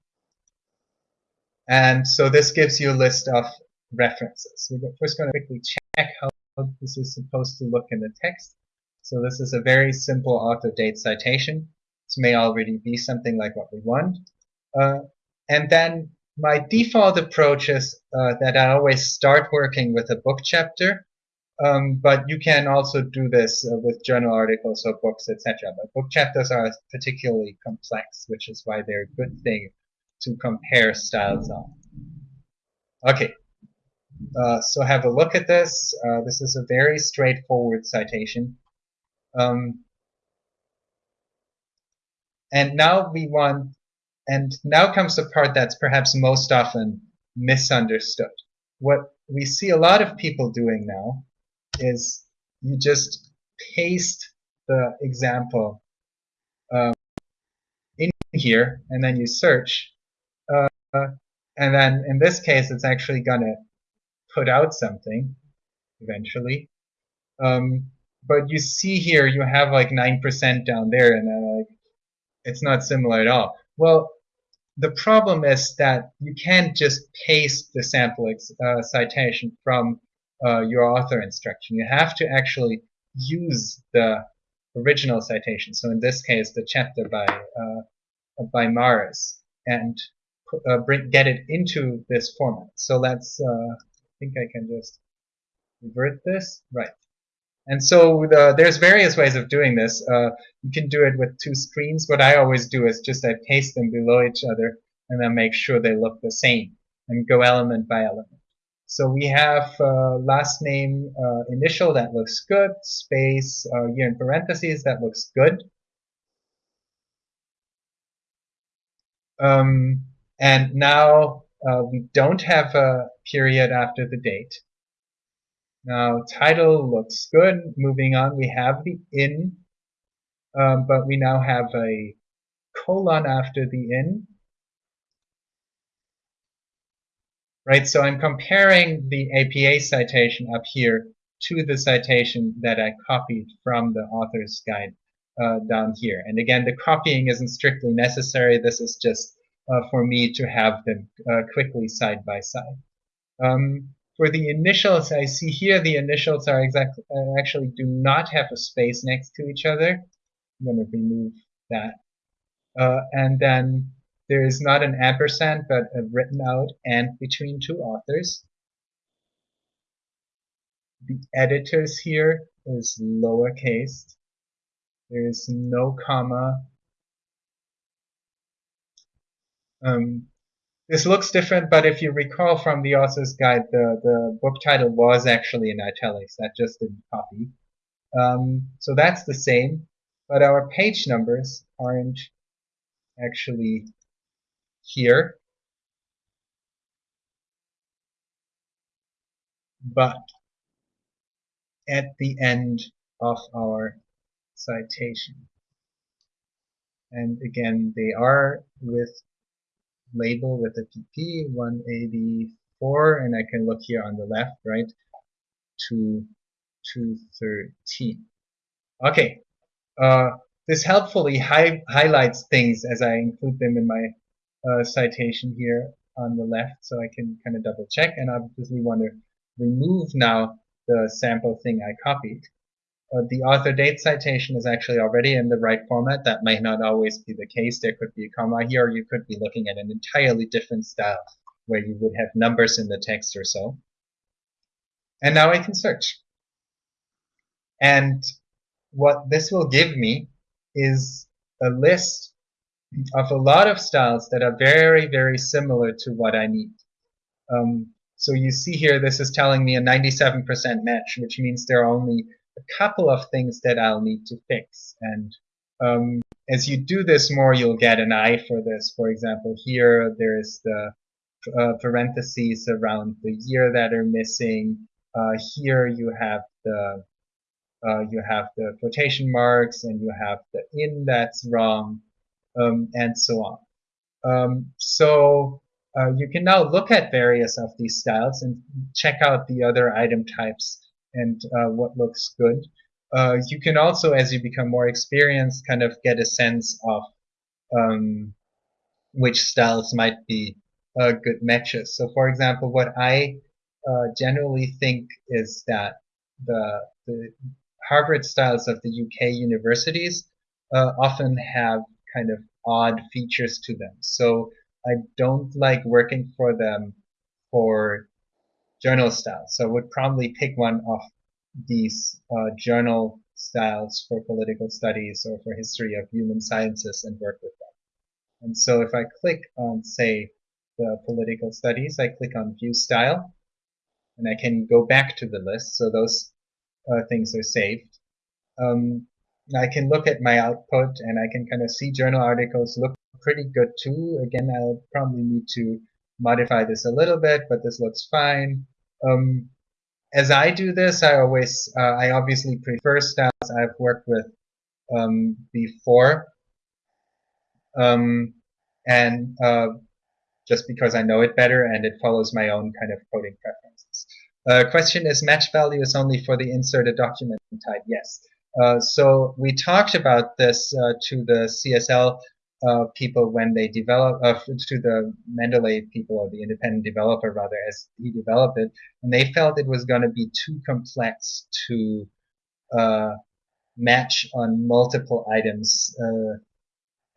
and so this gives you a list of references. We're first going to quickly check how this is supposed to look in the text. So this is a very simple author date citation. This may already be something like what we want. Uh, and then my default approach is uh, that I always start working with a book chapter um, but you can also do this uh, with journal articles or books, etc. But book chapters are particularly complex, which is why they're a good thing to compare styles on. Okay, uh, so have a look at this. Uh, this is a very straightforward citation. Um, and now we want, and now comes the part that's perhaps most often misunderstood. What we see a lot of people doing now is you just paste the example um, in here and then you search uh, and then in this case it's actually gonna put out something eventually. Um, but you see here you have like 9% down there and like it's not similar at all. Well the problem is that you can't just paste the sample uh, citation from uh, your author instruction. You have to actually use the original citation. So in this case, the chapter by uh, by Maris, and uh, bring, get it into this format. So let's. Uh, I think I can just revert this. Right. And so the, there's various ways of doing this. Uh, you can do it with two screens. What I always do is just I paste them below each other and then make sure they look the same and go element by element. So we have uh, last name uh, initial that looks good, space uh, year in parentheses that looks good. Um, and now uh, we don't have a period after the date. Now title looks good. Moving on, we have the in um, but we now have a colon after the in. Right, so I'm comparing the APA citation up here to the citation that I copied from the author's guide uh, down here. And again, the copying isn't strictly necessary. This is just uh, for me to have them uh, quickly side by side. Um, for the initials, I see here the initials are exactly uh, actually do not have a space next to each other. I'm going to remove that. Uh, and then there is not an ampersand, but a written out and between two authors. The editors here is lowercase. There is no comma. Um, this looks different, but if you recall from the author's guide, the, the book title was actually in italics. That just didn't copy. Um, so that's the same, but our page numbers aren't actually here. But at the end of our citation. And again, they are with label with a PP 184, and I can look here on the left, right, to 213. Okay, uh, this helpfully hi highlights things as I include them in my uh, citation here on the left, so I can kind of double check, and obviously want to remove now the sample thing I copied uh, the author date citation is actually already in the right format. That might not always be the case. There could be a comma here, or you could be looking at an entirely different style where you would have numbers in the text or so. And now I can search. And what this will give me is a list of a lot of styles that are very, very similar to what I need. Um, so you see here, this is telling me a 97% match, which means there are only a couple of things that I'll need to fix. And um, as you do this more, you'll get an eye for this. For example, here there's the uh, parentheses around the year that are missing. Uh, here you have the uh, you have the quotation marks and you have the in that's wrong, um, and so on. Um, so uh, you can now look at various of these styles and check out the other item types and uh, what looks good. Uh, you can also, as you become more experienced, kind of get a sense of um, which styles might be uh, good matches. So, for example, what I uh, generally think is that the, the Harvard styles of the UK universities uh, often have kind of odd features to them. So I don't like working for them for journal style. So I would probably pick one of these uh, journal styles for political studies or for history of human sciences and work with them. And so if I click on, say, the political studies, I click on view style, and I can go back to the list. So those uh, things are saved. Um, I can look at my output and I can kind of see journal articles look pretty good too. Again, I'll probably need to modify this a little bit, but this looks fine. Um, as I do this, I always, uh, I obviously prefer styles I've worked with um, before. Um, and uh, just because I know it better and it follows my own kind of coding preferences. Uh, question is match value is only for the inserted document type? Yes. Uh, so we talked about this uh, to the CSL uh, people when they develop uh, to the Mendeley people or the independent developer rather as he developed it, and they felt it was going to be too complex to uh, match on multiple items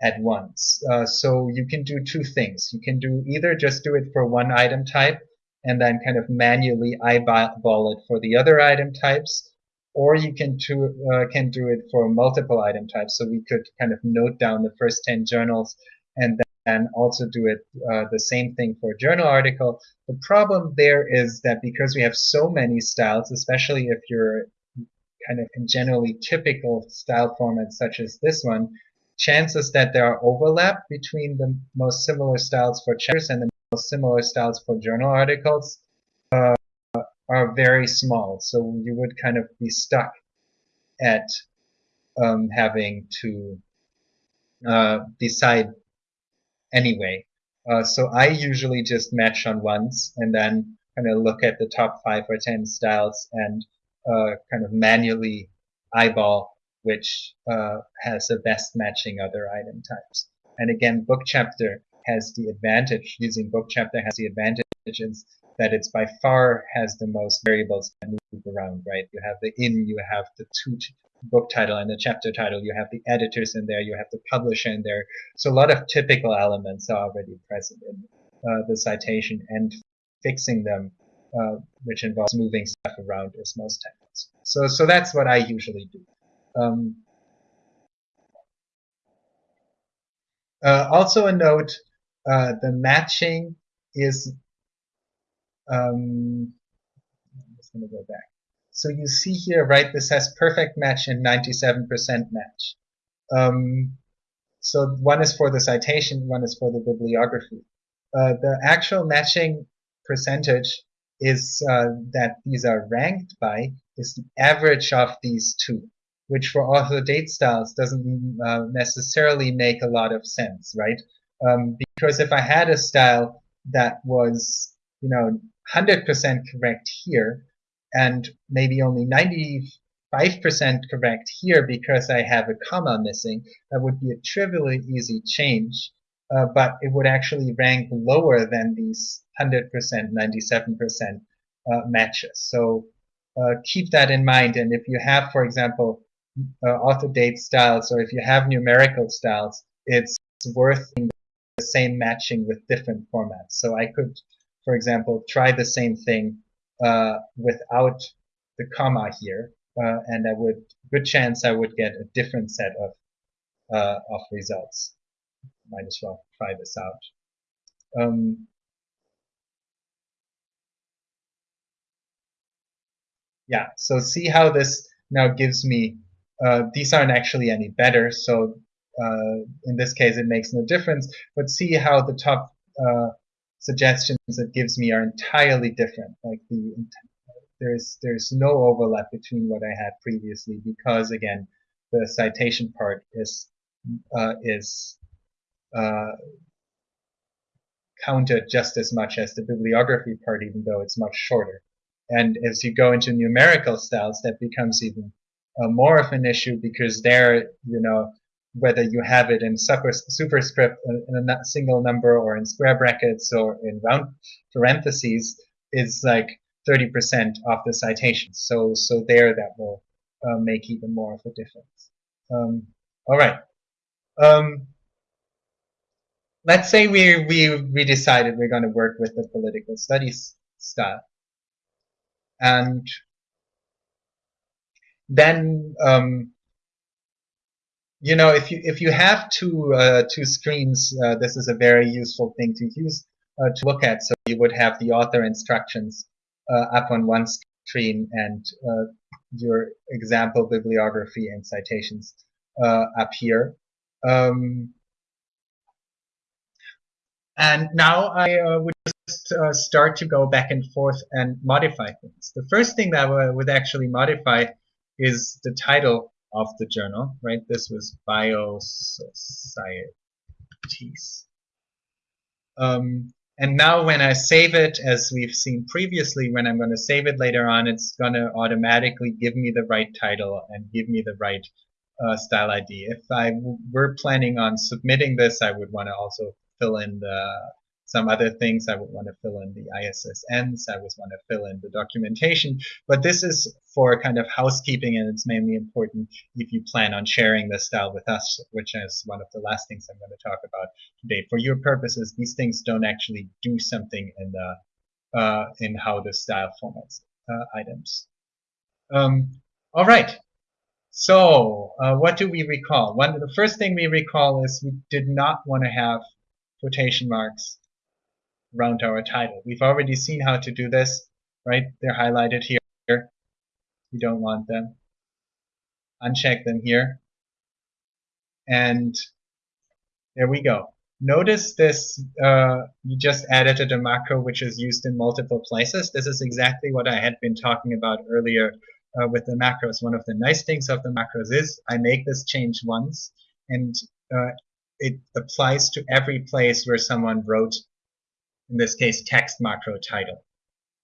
at once. So you can do two things. You can do either just do it for one item type and then kind of manually eyeball it for the other item types or you can do, uh, can do it for multiple item types. So we could kind of note down the first 10 journals and then also do it uh, the same thing for journal article. The problem there is that because we have so many styles, especially if you're kind of in generally typical style formats such as this one, chances that there are overlap between the most similar styles for chapters and the most similar styles for journal articles are very small. So you would kind of be stuck at um, having to uh, decide anyway. Uh, so I usually just match on ones and then kind of look at the top five or ten styles and uh, kind of manually eyeball which uh, has the best matching other item types. And again, book chapter has the advantage, using book chapter has the that it's by far has the most variables that move around, right? You have the in, you have the two book title and the chapter title, you have the editors in there, you have the publisher in there. So a lot of typical elements are already present in uh, the citation and fixing them, uh, which involves moving stuff around is most times. So, so that's what I usually do. Um, uh, also a note, uh, the matching is, um, I'm just going to go back. So you see here, right, this has perfect match and 97% match. Um, so one is for the citation, one is for the bibliography. Uh, the actual matching percentage is uh, that these are ranked by is the average of these two, which for author date styles doesn't uh, necessarily make a lot of sense, right? Um, because if I had a style that was, you know, 100% correct here, and maybe only 95% correct here because I have a comma missing, that would be a trivially easy change, uh, but it would actually rank lower than these 100%, 97% uh, matches. So uh, keep that in mind. And if you have, for example, uh, author date styles, or if you have numerical styles, it's worth the same matching with different formats. So I could, for example, try the same thing uh, without the comma here, uh, and I would good chance I would get a different set of uh, of results. Might as well try this out. Um, yeah, so see how this now gives me, uh, these aren't actually any better, so uh, in this case it makes no difference, but see how the top uh, suggestions it gives me are entirely different. Like the there's there's no overlap between what I had previously because again the citation part is uh, is uh, counted just as much as the bibliography part, even though it's much shorter. And as you go into numerical styles, that becomes even uh, more of an issue because there, you know, whether you have it in super, superscript in a single number or in square brackets or in round parentheses is like 30% of the citations. So, so there that will uh, make even more of a difference. Um, all right. Um, let's say we, we, we decided we're going to work with the political studies style. And then um, you know, if you if you have two uh, two screens, uh, this is a very useful thing to use uh, to look at. So you would have the author instructions uh, up on one screen and uh, your example bibliography and citations uh, up here. Um, and now I would just start to go back and forth and modify things. The first thing that I would actually modify is the title of the journal, right? This was Biosocieties. Um, and now when I save it, as we've seen previously, when I'm going to save it later on, it's going to automatically give me the right title and give me the right uh, style ID. If I were planning on submitting this, I would want to also fill in the some other things I would want to fill in the ISSNs, I would want to fill in the documentation, but this is for kind of housekeeping and it's mainly important if you plan on sharing this style with us, which is one of the last things I'm going to talk about today. For your purposes, these things don't actually do something in the uh, in how the style formats uh, items. Um, all right. So, uh, what do we recall? One, the first thing we recall is we did not want to have quotation marks around our title. We've already seen how to do this, right? They're highlighted here. We don't want them. Uncheck them here. And there we go. Notice this, uh, you just added a macro which is used in multiple places. This is exactly what I had been talking about earlier uh, with the macros, one of the nice things of the macros is I make this change once and uh, it applies to every place where someone wrote, in this case, text macro title.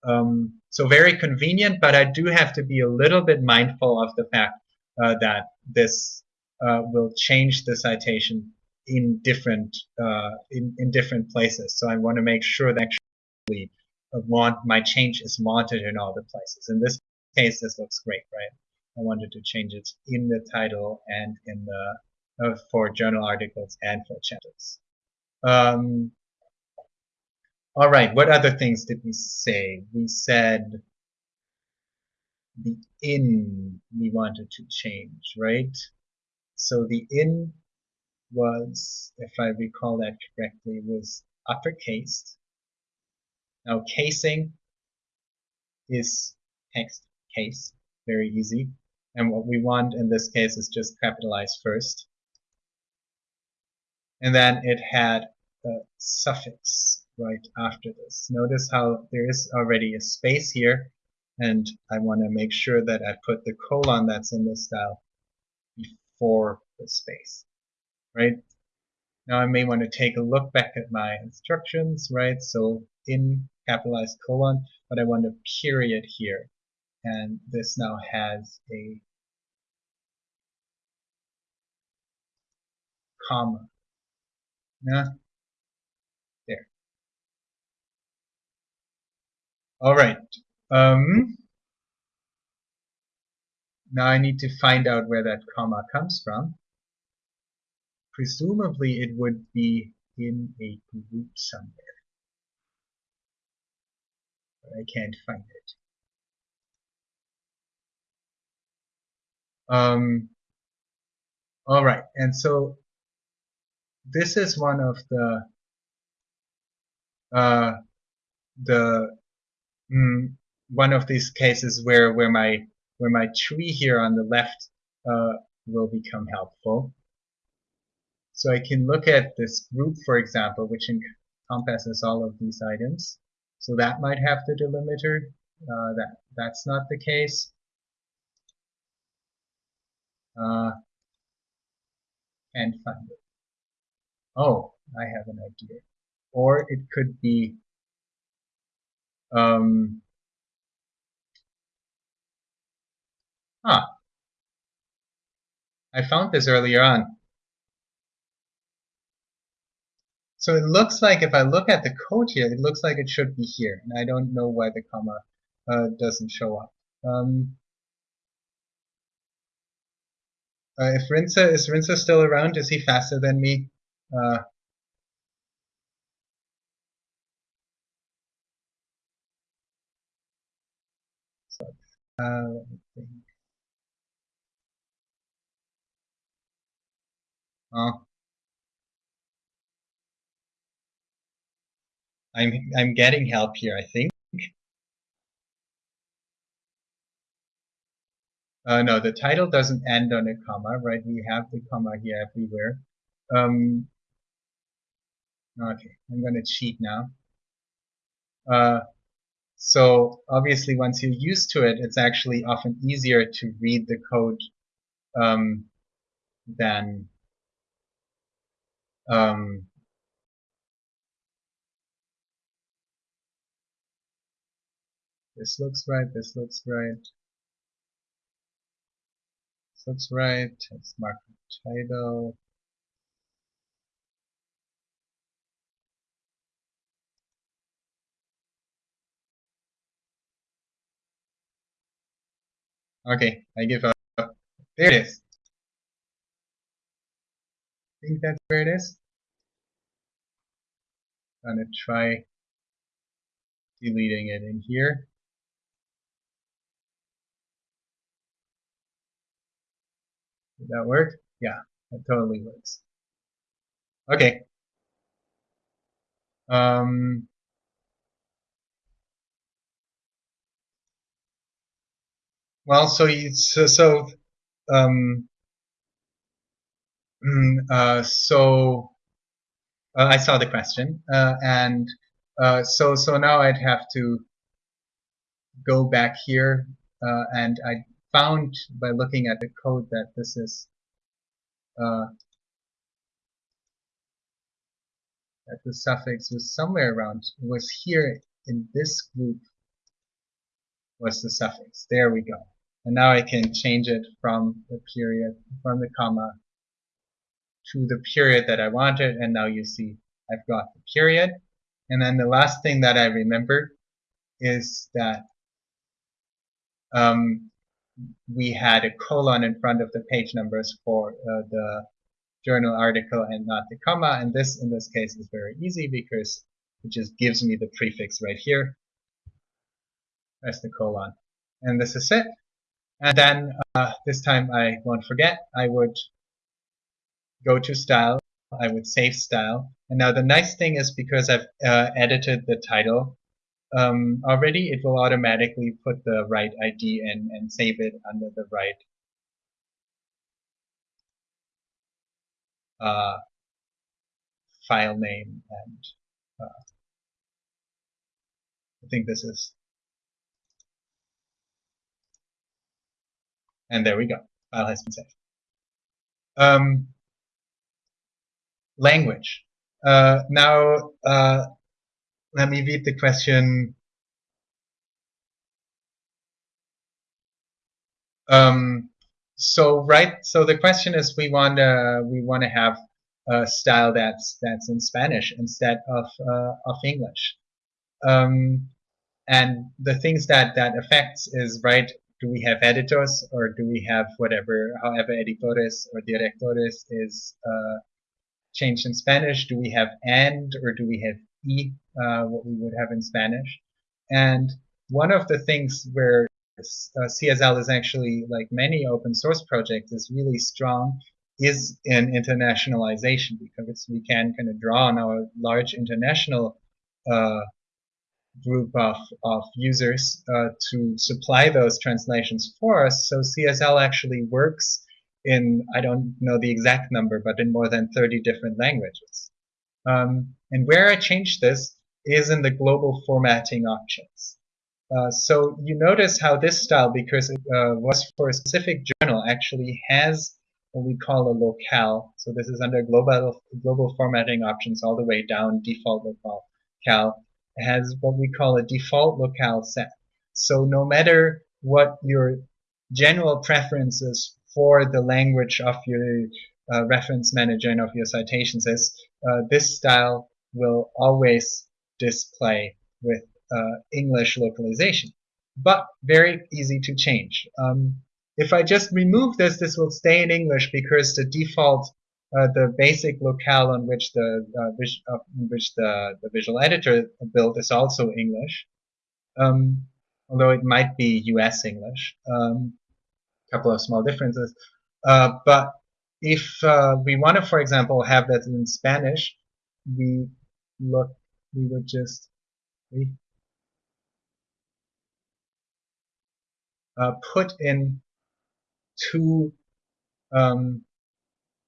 Um, so very convenient, but I do have to be a little bit mindful of the fact uh, that this uh, will change the citation in different uh, in, in different places. So I want to make sure that actually want my change is wanted in all the places. In this case, this looks great, right? I wanted to change it in the title and in the uh, for journal articles and for chapters. Um, all right, what other things did we say? We said the in we wanted to change, right? So the in was, if I recall that correctly, was uppercase. Now casing is text case, very easy. And what we want in this case is just capitalize first. And then it had a suffix right after this. Notice how there is already a space here and I want to make sure that I put the colon that's in this style before the space, right? Now I may want to take a look back at my instructions, right? So in capitalized colon, but I want a period here. And this now has a comma. Yeah. All right. Um, now I need to find out where that comma comes from. Presumably it would be in a group somewhere. But I can't find it. Um, all right, and so this is one of the uh, the mm, one of these cases where where my where my tree here on the left uh, will become helpful. So I can look at this group, for example, which encompasses all of these items. So that might have the delimiter. Uh, that that's not the case. Uh, and find it. Oh, I have an idea. Or it could be um, Huh. I found this earlier on. So it looks like if I look at the code here, it looks like it should be here. And I don't know why the comma uh, doesn't show up. Um, uh, if Rintze, is Rintze still around? Is he faster than me? Uh, uh. Oh. I'm I'm getting help here, I think. Uh, no, the title doesn't end on a comma, right? We have the comma here everywhere. Um, okay, I'm going to cheat now. Uh, so obviously, once you're used to it, it's actually often easier to read the code um, than um, this looks right, this looks right. This looks right, let's mark the title. Okay, I give up. There it is. I think that's where it is. I'm gonna try deleting it in here. Did that work? Yeah, that totally works. Okay. Um, well, so so, so um, mm, uh, so uh, I saw the question, uh, and uh, so so now I'd have to go back here, uh, and I found by looking at the code that this is uh, that the suffix was somewhere around was here in this group was the suffix. There we go. And now I can change it from the period, from the comma to the period that I wanted. And now you see I've got the period. And then the last thing that I remember is that um, we had a colon in front of the page numbers for uh, the journal article and not the comma. And this, in this case, is very easy because it just gives me the prefix right here. That's the colon. And this is it. And then uh, this time I won't forget, I would go to style, I would save style. And now the nice thing is because I've uh, edited the title um, already, it will automatically put the right ID in and save it under the right uh, file name and uh, I think this is and there we go. File has been saved. Um, language. Uh, now uh, let me read the question. Um, so right so the question is we want to we want to have a style that's that's in Spanish instead of uh, of English. Um, and the things that that affects is right do we have editors or do we have whatever however editores or directores is uh, changed in Spanish do we have and or do we have e uh, what we would have in Spanish? And one of the things where uh, CSL is actually, like many open source projects, is really strong is in internationalization because we can kind of draw on our large international uh, group of, of users uh, to supply those translations for us. So CSL actually works in, I don't know the exact number, but in more than 30 different languages. Um, and where I changed this is in the global formatting options. Uh, so you notice how this style, because it uh, was for a specific journal, actually has what we call a locale. So this is under global global formatting options all the way down default locale. Has what we call a default locale set. So no matter what your general preferences for the language of your uh, reference manager and of your citations is, uh, this style will always display with uh, English localization, but very easy to change. Um, if I just remove this, this will stay in English because the default, uh, the basic locale on which the uh, uh which the, the visual editor built is also English, um, although it might be U.S. English. A um, couple of small differences, uh, but if uh, we want to, for example, have that in Spanish, we look, we would just uh, put in two, um,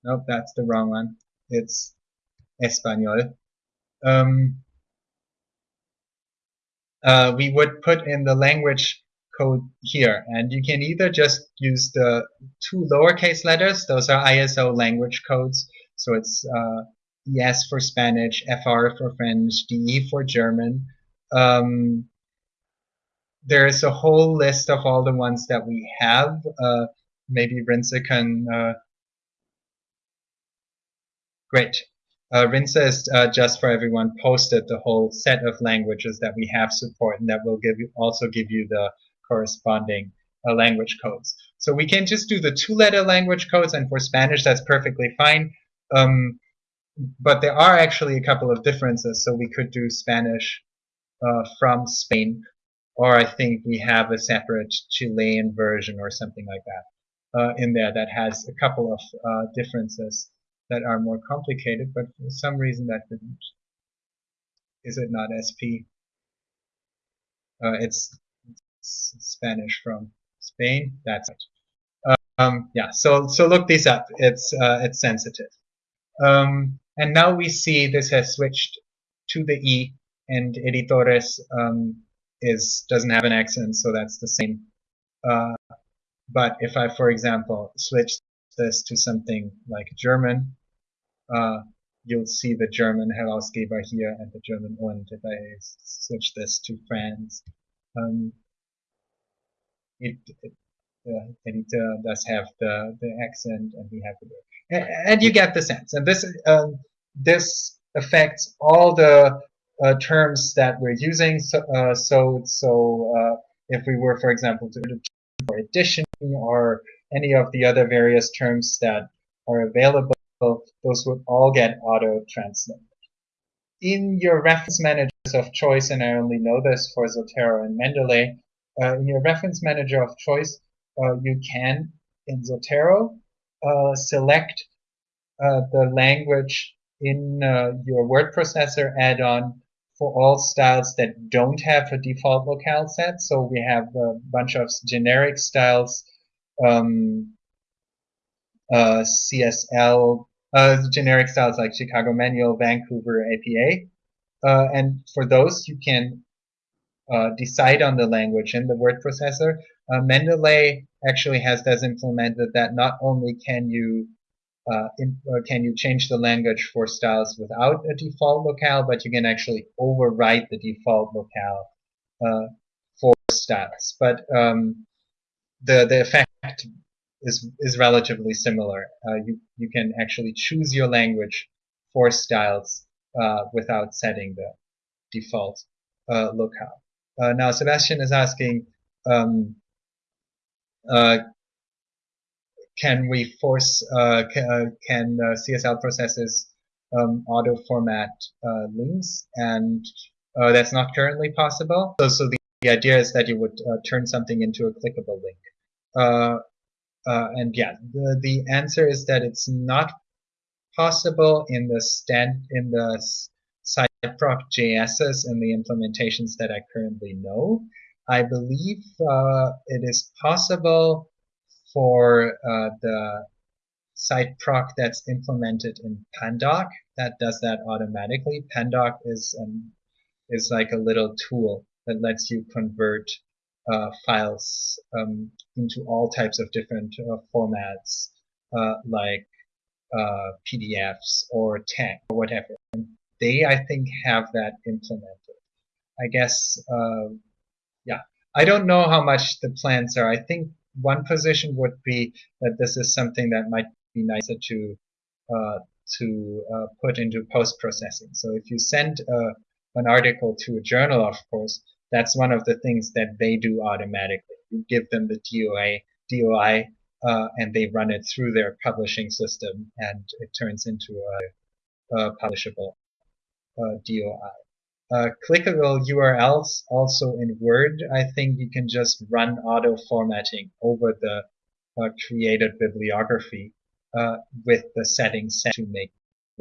nope, that's the wrong one. It's Espanol. Um, uh, we would put in the language code here and you can either just use the two lowercase letters those are ISO language codes so it's uh, ES for Spanish FR for French DE for German um, there is a whole list of all the ones that we have. Uh, maybe Rintze can. Uh, great. Uh, uh, just for everyone posted the whole set of languages that we have support, and that will give you also give you the corresponding uh, language codes. So we can just do the two-letter language codes, and for Spanish that's perfectly fine. Um, but there are actually a couple of differences. So we could do Spanish uh, from Spain or I think we have a separate Chilean version or something like that uh, in there that has a couple of uh, differences that are more complicated, but for some reason that didn't. Is it not SP? Uh, it's, it's, Spanish from Spain. That's it. Um, yeah. So so look these up. It's uh, it's sensitive. Um, and now we see this has switched to the E and editores um, is doesn't have an accent, so that's the same uh, but if I, for example, switch this to something like German, uh, you'll see the German Herausgeber here and the German und. If I switch this to France, um, it, it uh, editor does have the, the accent and we have the and, and you get the sense. And this um, this affects all the uh, terms that we're using. So uh, so so uh, if we were, for example, to for addition or any of the other various terms that are available, those would all get auto-translated. In your reference managers of choice, and I only know this for Zotero and Mendeley, uh, in your reference manager of choice, uh, you can, in Zotero, uh, select uh, the language in uh, your word processor add-on for all styles that don't have a default locale set. So we have a bunch of generic styles, um, uh, CSL, uh, generic styles like Chicago Manual, Vancouver, APA. Uh, and for those, you can uh, decide on the language in the word processor. Uh, Mendeley actually has this implemented that not only can you uh, in, uh, can you change the language for styles without a default locale, but you can actually overwrite the default locale for styles. But um, the the effect is is relatively similar. Uh, you you can actually choose your language for styles uh, without setting the default uh, locale. now Sebastian is asking. Um, can we force uh, can, uh, can uh, CSL processes um, auto format uh, links and uh, that's not currently possible. So, so the, the idea is that you would uh, turn something into a clickable link. And yeah, the, the answer is that it's not possible in the stand in the citeproc JSs and the implementations that I currently know. I believe it is possible for uh, the citeproc that's implemented in Pandoc that does that automatically. Pandoc is um, is like a little tool that lets you convert uh, files um, into all types of different uh, formats, uh, like uh, PDFs or text or whatever. And they, I think, have that implemented. I guess, uh, yeah. I don't know how much the plans are. I think one position would be that this is something that might be nicer to uh, to put into post processing. So if you send an article to a journal, of course, that's one of the things that they do automatically. You give them the DOI, DOI, uh, and they run it through their publishing system, and it turns into a, a publishable uh, DOI. Uh, clickable URLs also in Word, I think you can just run auto formatting over the uh, created bibliography uh, with the settings set to make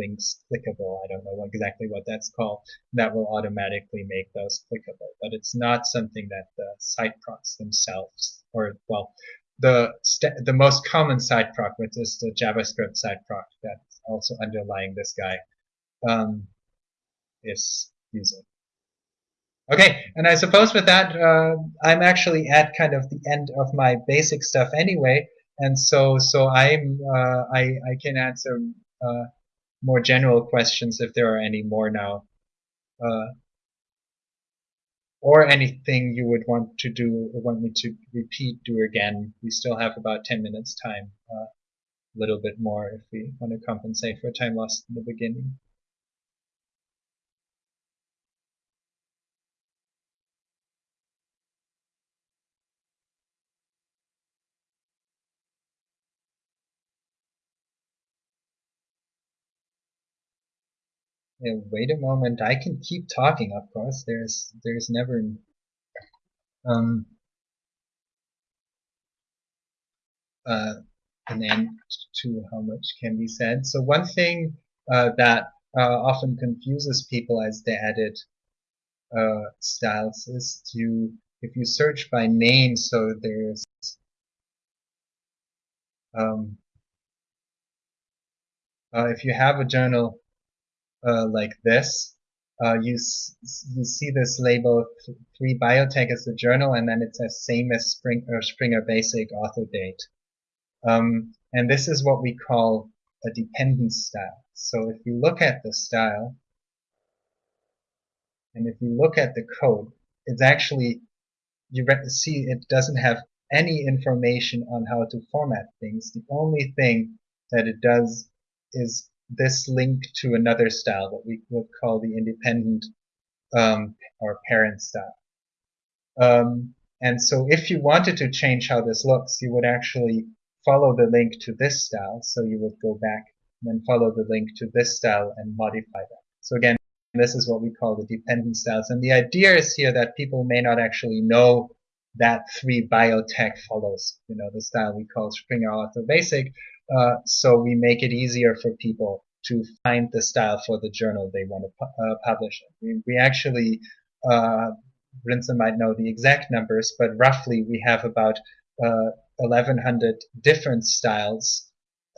clickable. I don't know exactly what that's called. That will automatically make those clickable, but it's not something that the citeprocs themselves, or well, the the most common citeproc, which is the JavaScript citeproc that's also underlying this guy, um, is using. Okay, and I suppose with that, uh, I'm actually at kind of the end of my basic stuff anyway, and so so I'm uh, I I can answer uh, more general questions if there are any more now, uh, or anything you would want to do or want me to repeat, do again. We still have about ten minutes time, uh, a little bit more if we want to compensate for time lost in the beginning. Yeah, wait a moment. I can keep talking, of course. There's there's never um, uh, an end to how much can be said. So one thing uh, that uh, often confuses people as they edit uh, styles is to if you search by name, so there's um, uh, if you have a journal uh, like this, uh, you you see this label three biotech as the journal, and then it says same as Spring, uh, Springer Basic author date. Um, and this is what we call a dependence style. So if you look at the style, and if you look at the code, it's actually you see it doesn't have any information on how to format things. The only thing that it does is this link to another style that we would call the independent um, or parent style. Um, and so if you wanted to change how this looks, you would actually follow the link to this style. So you would go back and then follow the link to this style and modify that. So again, this is what we call the dependent styles. And the idea is here that people may not actually know that three biotech follows, you know, the style we call Springer Author Basic. Uh, so we make it easier for people to find the style for the journal they want to pu uh, publish. We, we actually, uh, might know the exact numbers, but roughly we have about 1100 uh, different styles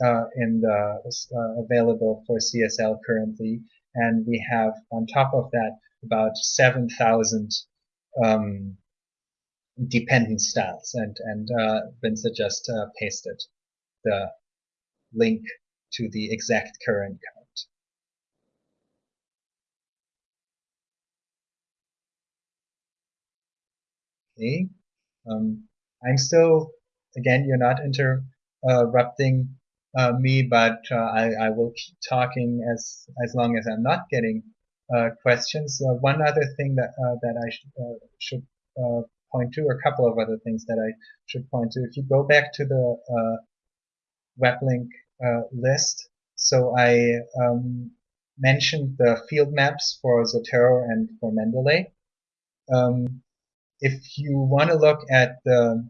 uh, in the uh, available for CSL currently, and we have on top of that about 7,000 um, dependent styles, and and uh, Rintze just uh, pasted the link to the exact current count. Okay, um, I'm still, again, you're not interrupting uh, me, but uh, I, I, will keep talking as as long as I'm not getting uh, questions. Uh, one other thing that uh, that I sh uh, should point to, a couple of other things that I should point to. If you go back to the web link list, so I um, mentioned the field maps for Zotero and for Mendeley. Um, if you want to look at the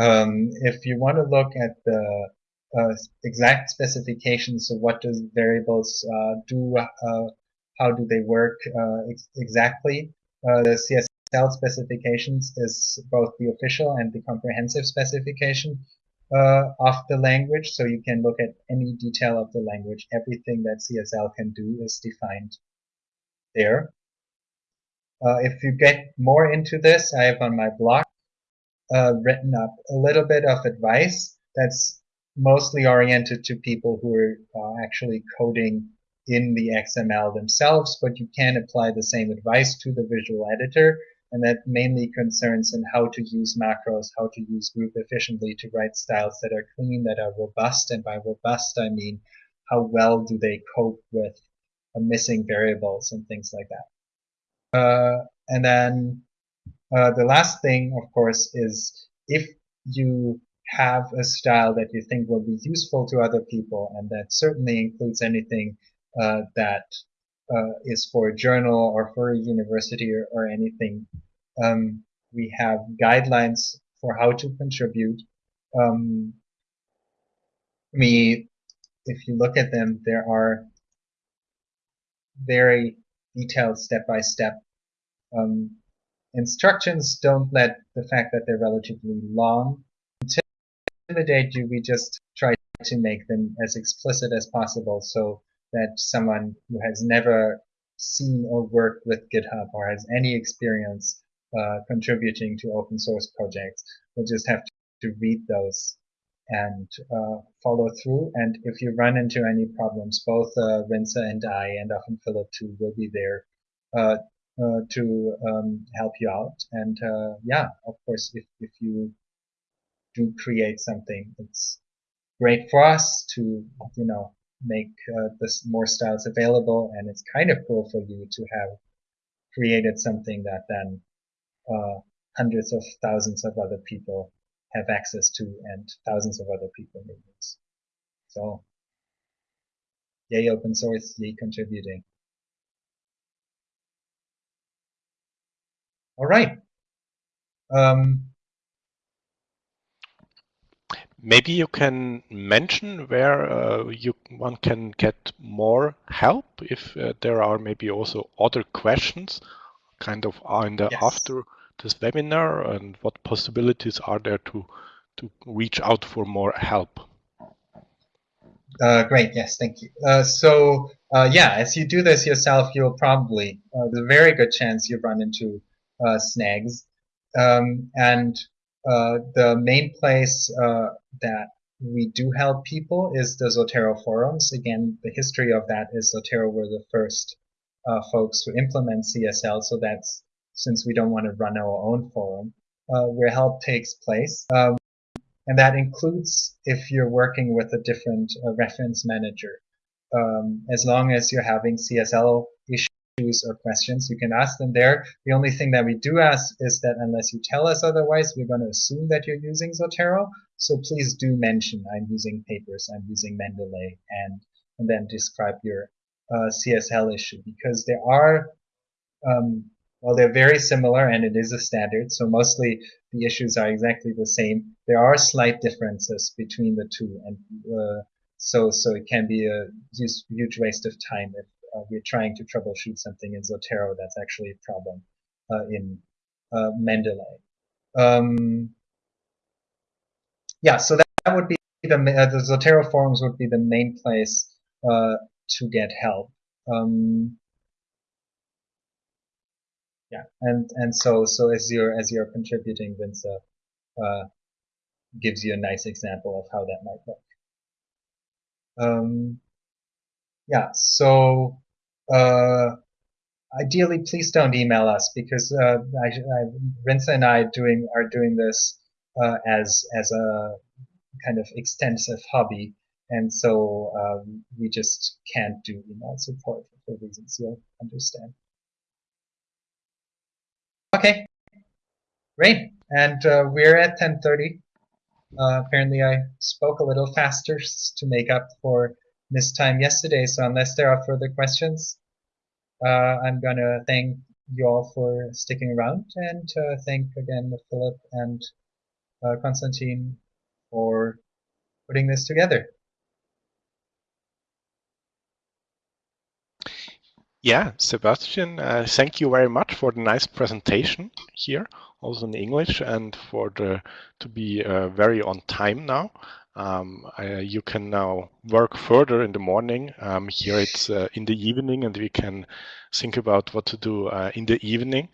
um, if you want to look at the uh, exact specifications of what does variables uh, do, uh, how do they work uh, ex exactly, uh, the CSL specifications is both the official and the comprehensive specification uh, of the language. So you can look at any detail of the language. Everything that CSL can do is defined there. Uh, if you get more into this, I have on my blog uh, written up a little bit of advice that's mostly oriented to people who are uh, actually coding in the XML themselves, but you can apply the same advice to the visual editor and that mainly concerns in how to use macros, how to use group efficiently to write styles that are clean, that are robust, and by robust I mean how well do they cope with uh, missing variables and things like that. Uh, and then uh, the last thing, of course, is if you have a style that you think will be useful to other people, and that certainly includes anything uh, that uh, is for a journal or for a university or, or anything. Um, we have guidelines for how to contribute. Um, we, if you look at them, there are very detailed step-by-step -step, um, instructions. Don't let the fact that they're relatively long intimidate you. We just try to make them as explicit as possible so that someone who has never seen or worked with GitHub or has any experience uh, contributing to open source projects will just have to, read those and uh, follow through. And if you run into any problems, both uh, Rintze and I, and often Philip too, will be there uh, uh, to um, help you out. And uh, yeah, of course, if, if you do create something, it's great for us to, you know, make uh, this more styles available and it's kind of cool for you to have created something that then uh, hundreds of thousands of other people have access to and thousands of other people may use. So yay open source, yay contributing. All right. Um, Maybe you can mention where uh, you one can get more help if uh, there are maybe also other questions kind of in the yes. after this webinar and what possibilities are there to to reach out for more help. Uh, great, yes, thank you. Uh, so, uh, yeah, as you do this yourself, you'll probably, uh, there's a very good chance you run into uh, snags. Um, and uh, the main place that we do help people is the Zotero forums. Again, the history of that is Zotero were the first folks to implement CSL, so that's since we don't want to run our own forum, where help takes place. Um, and that includes if you're working with a different uh, reference manager. Um, as long as you're having CSL issues or questions, you can ask them there. The only thing that we do ask is that unless you tell us otherwise, we're going to assume that you're using Zotero. So please do mention I'm using papers, I'm using Mendeley, and, and then describe your uh, CSL issue because there are um, well, they're very similar and it is a standard, so mostly the issues are exactly the same. There are slight differences between the two, and uh, so so it can be a huge waste of time if uh, we're trying to troubleshoot something in Zotero that's actually a problem uh, in uh, Mendeley. Um, yeah, so that, that would be the, uh, the Zotero forums would be the main place uh, to get help. Um, yeah and and so so as you're as you're contributing Vince uh, gives you a nice example of how that might look um, yeah so uh, ideally please don't email us because uh, I, I, Rintze and I doing are doing this uh, as as a kind of extensive hobby and so um, we just can't do email support for reasons you'll understand. Okay, great. And uh, we're at 10.30. Uh, apparently I spoke a little faster to make up for missed time yesterday. So unless there are further questions, uh, I'm going to thank you all for sticking around and uh, thank again Philip and uh, Konstantin for putting this together. Yeah, Sebastian, uh, thank you very much for the nice presentation here, also in English, and for the to be uh, very on time now. Um, you can now work further in the morning. Um, here it's uh, in the evening, and we can think about what to do uh, in the evening.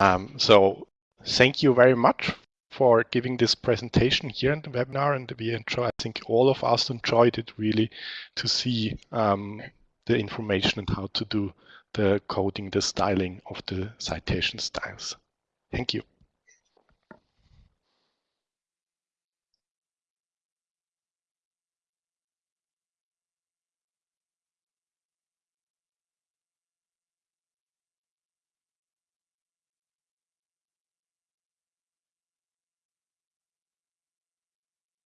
Um, so thank you very much for giving this presentation here in the webinar, and we enjoy. I think all of us enjoyed it really to see um, the information and how to do the coding, the styling of the citation styles. Thank you.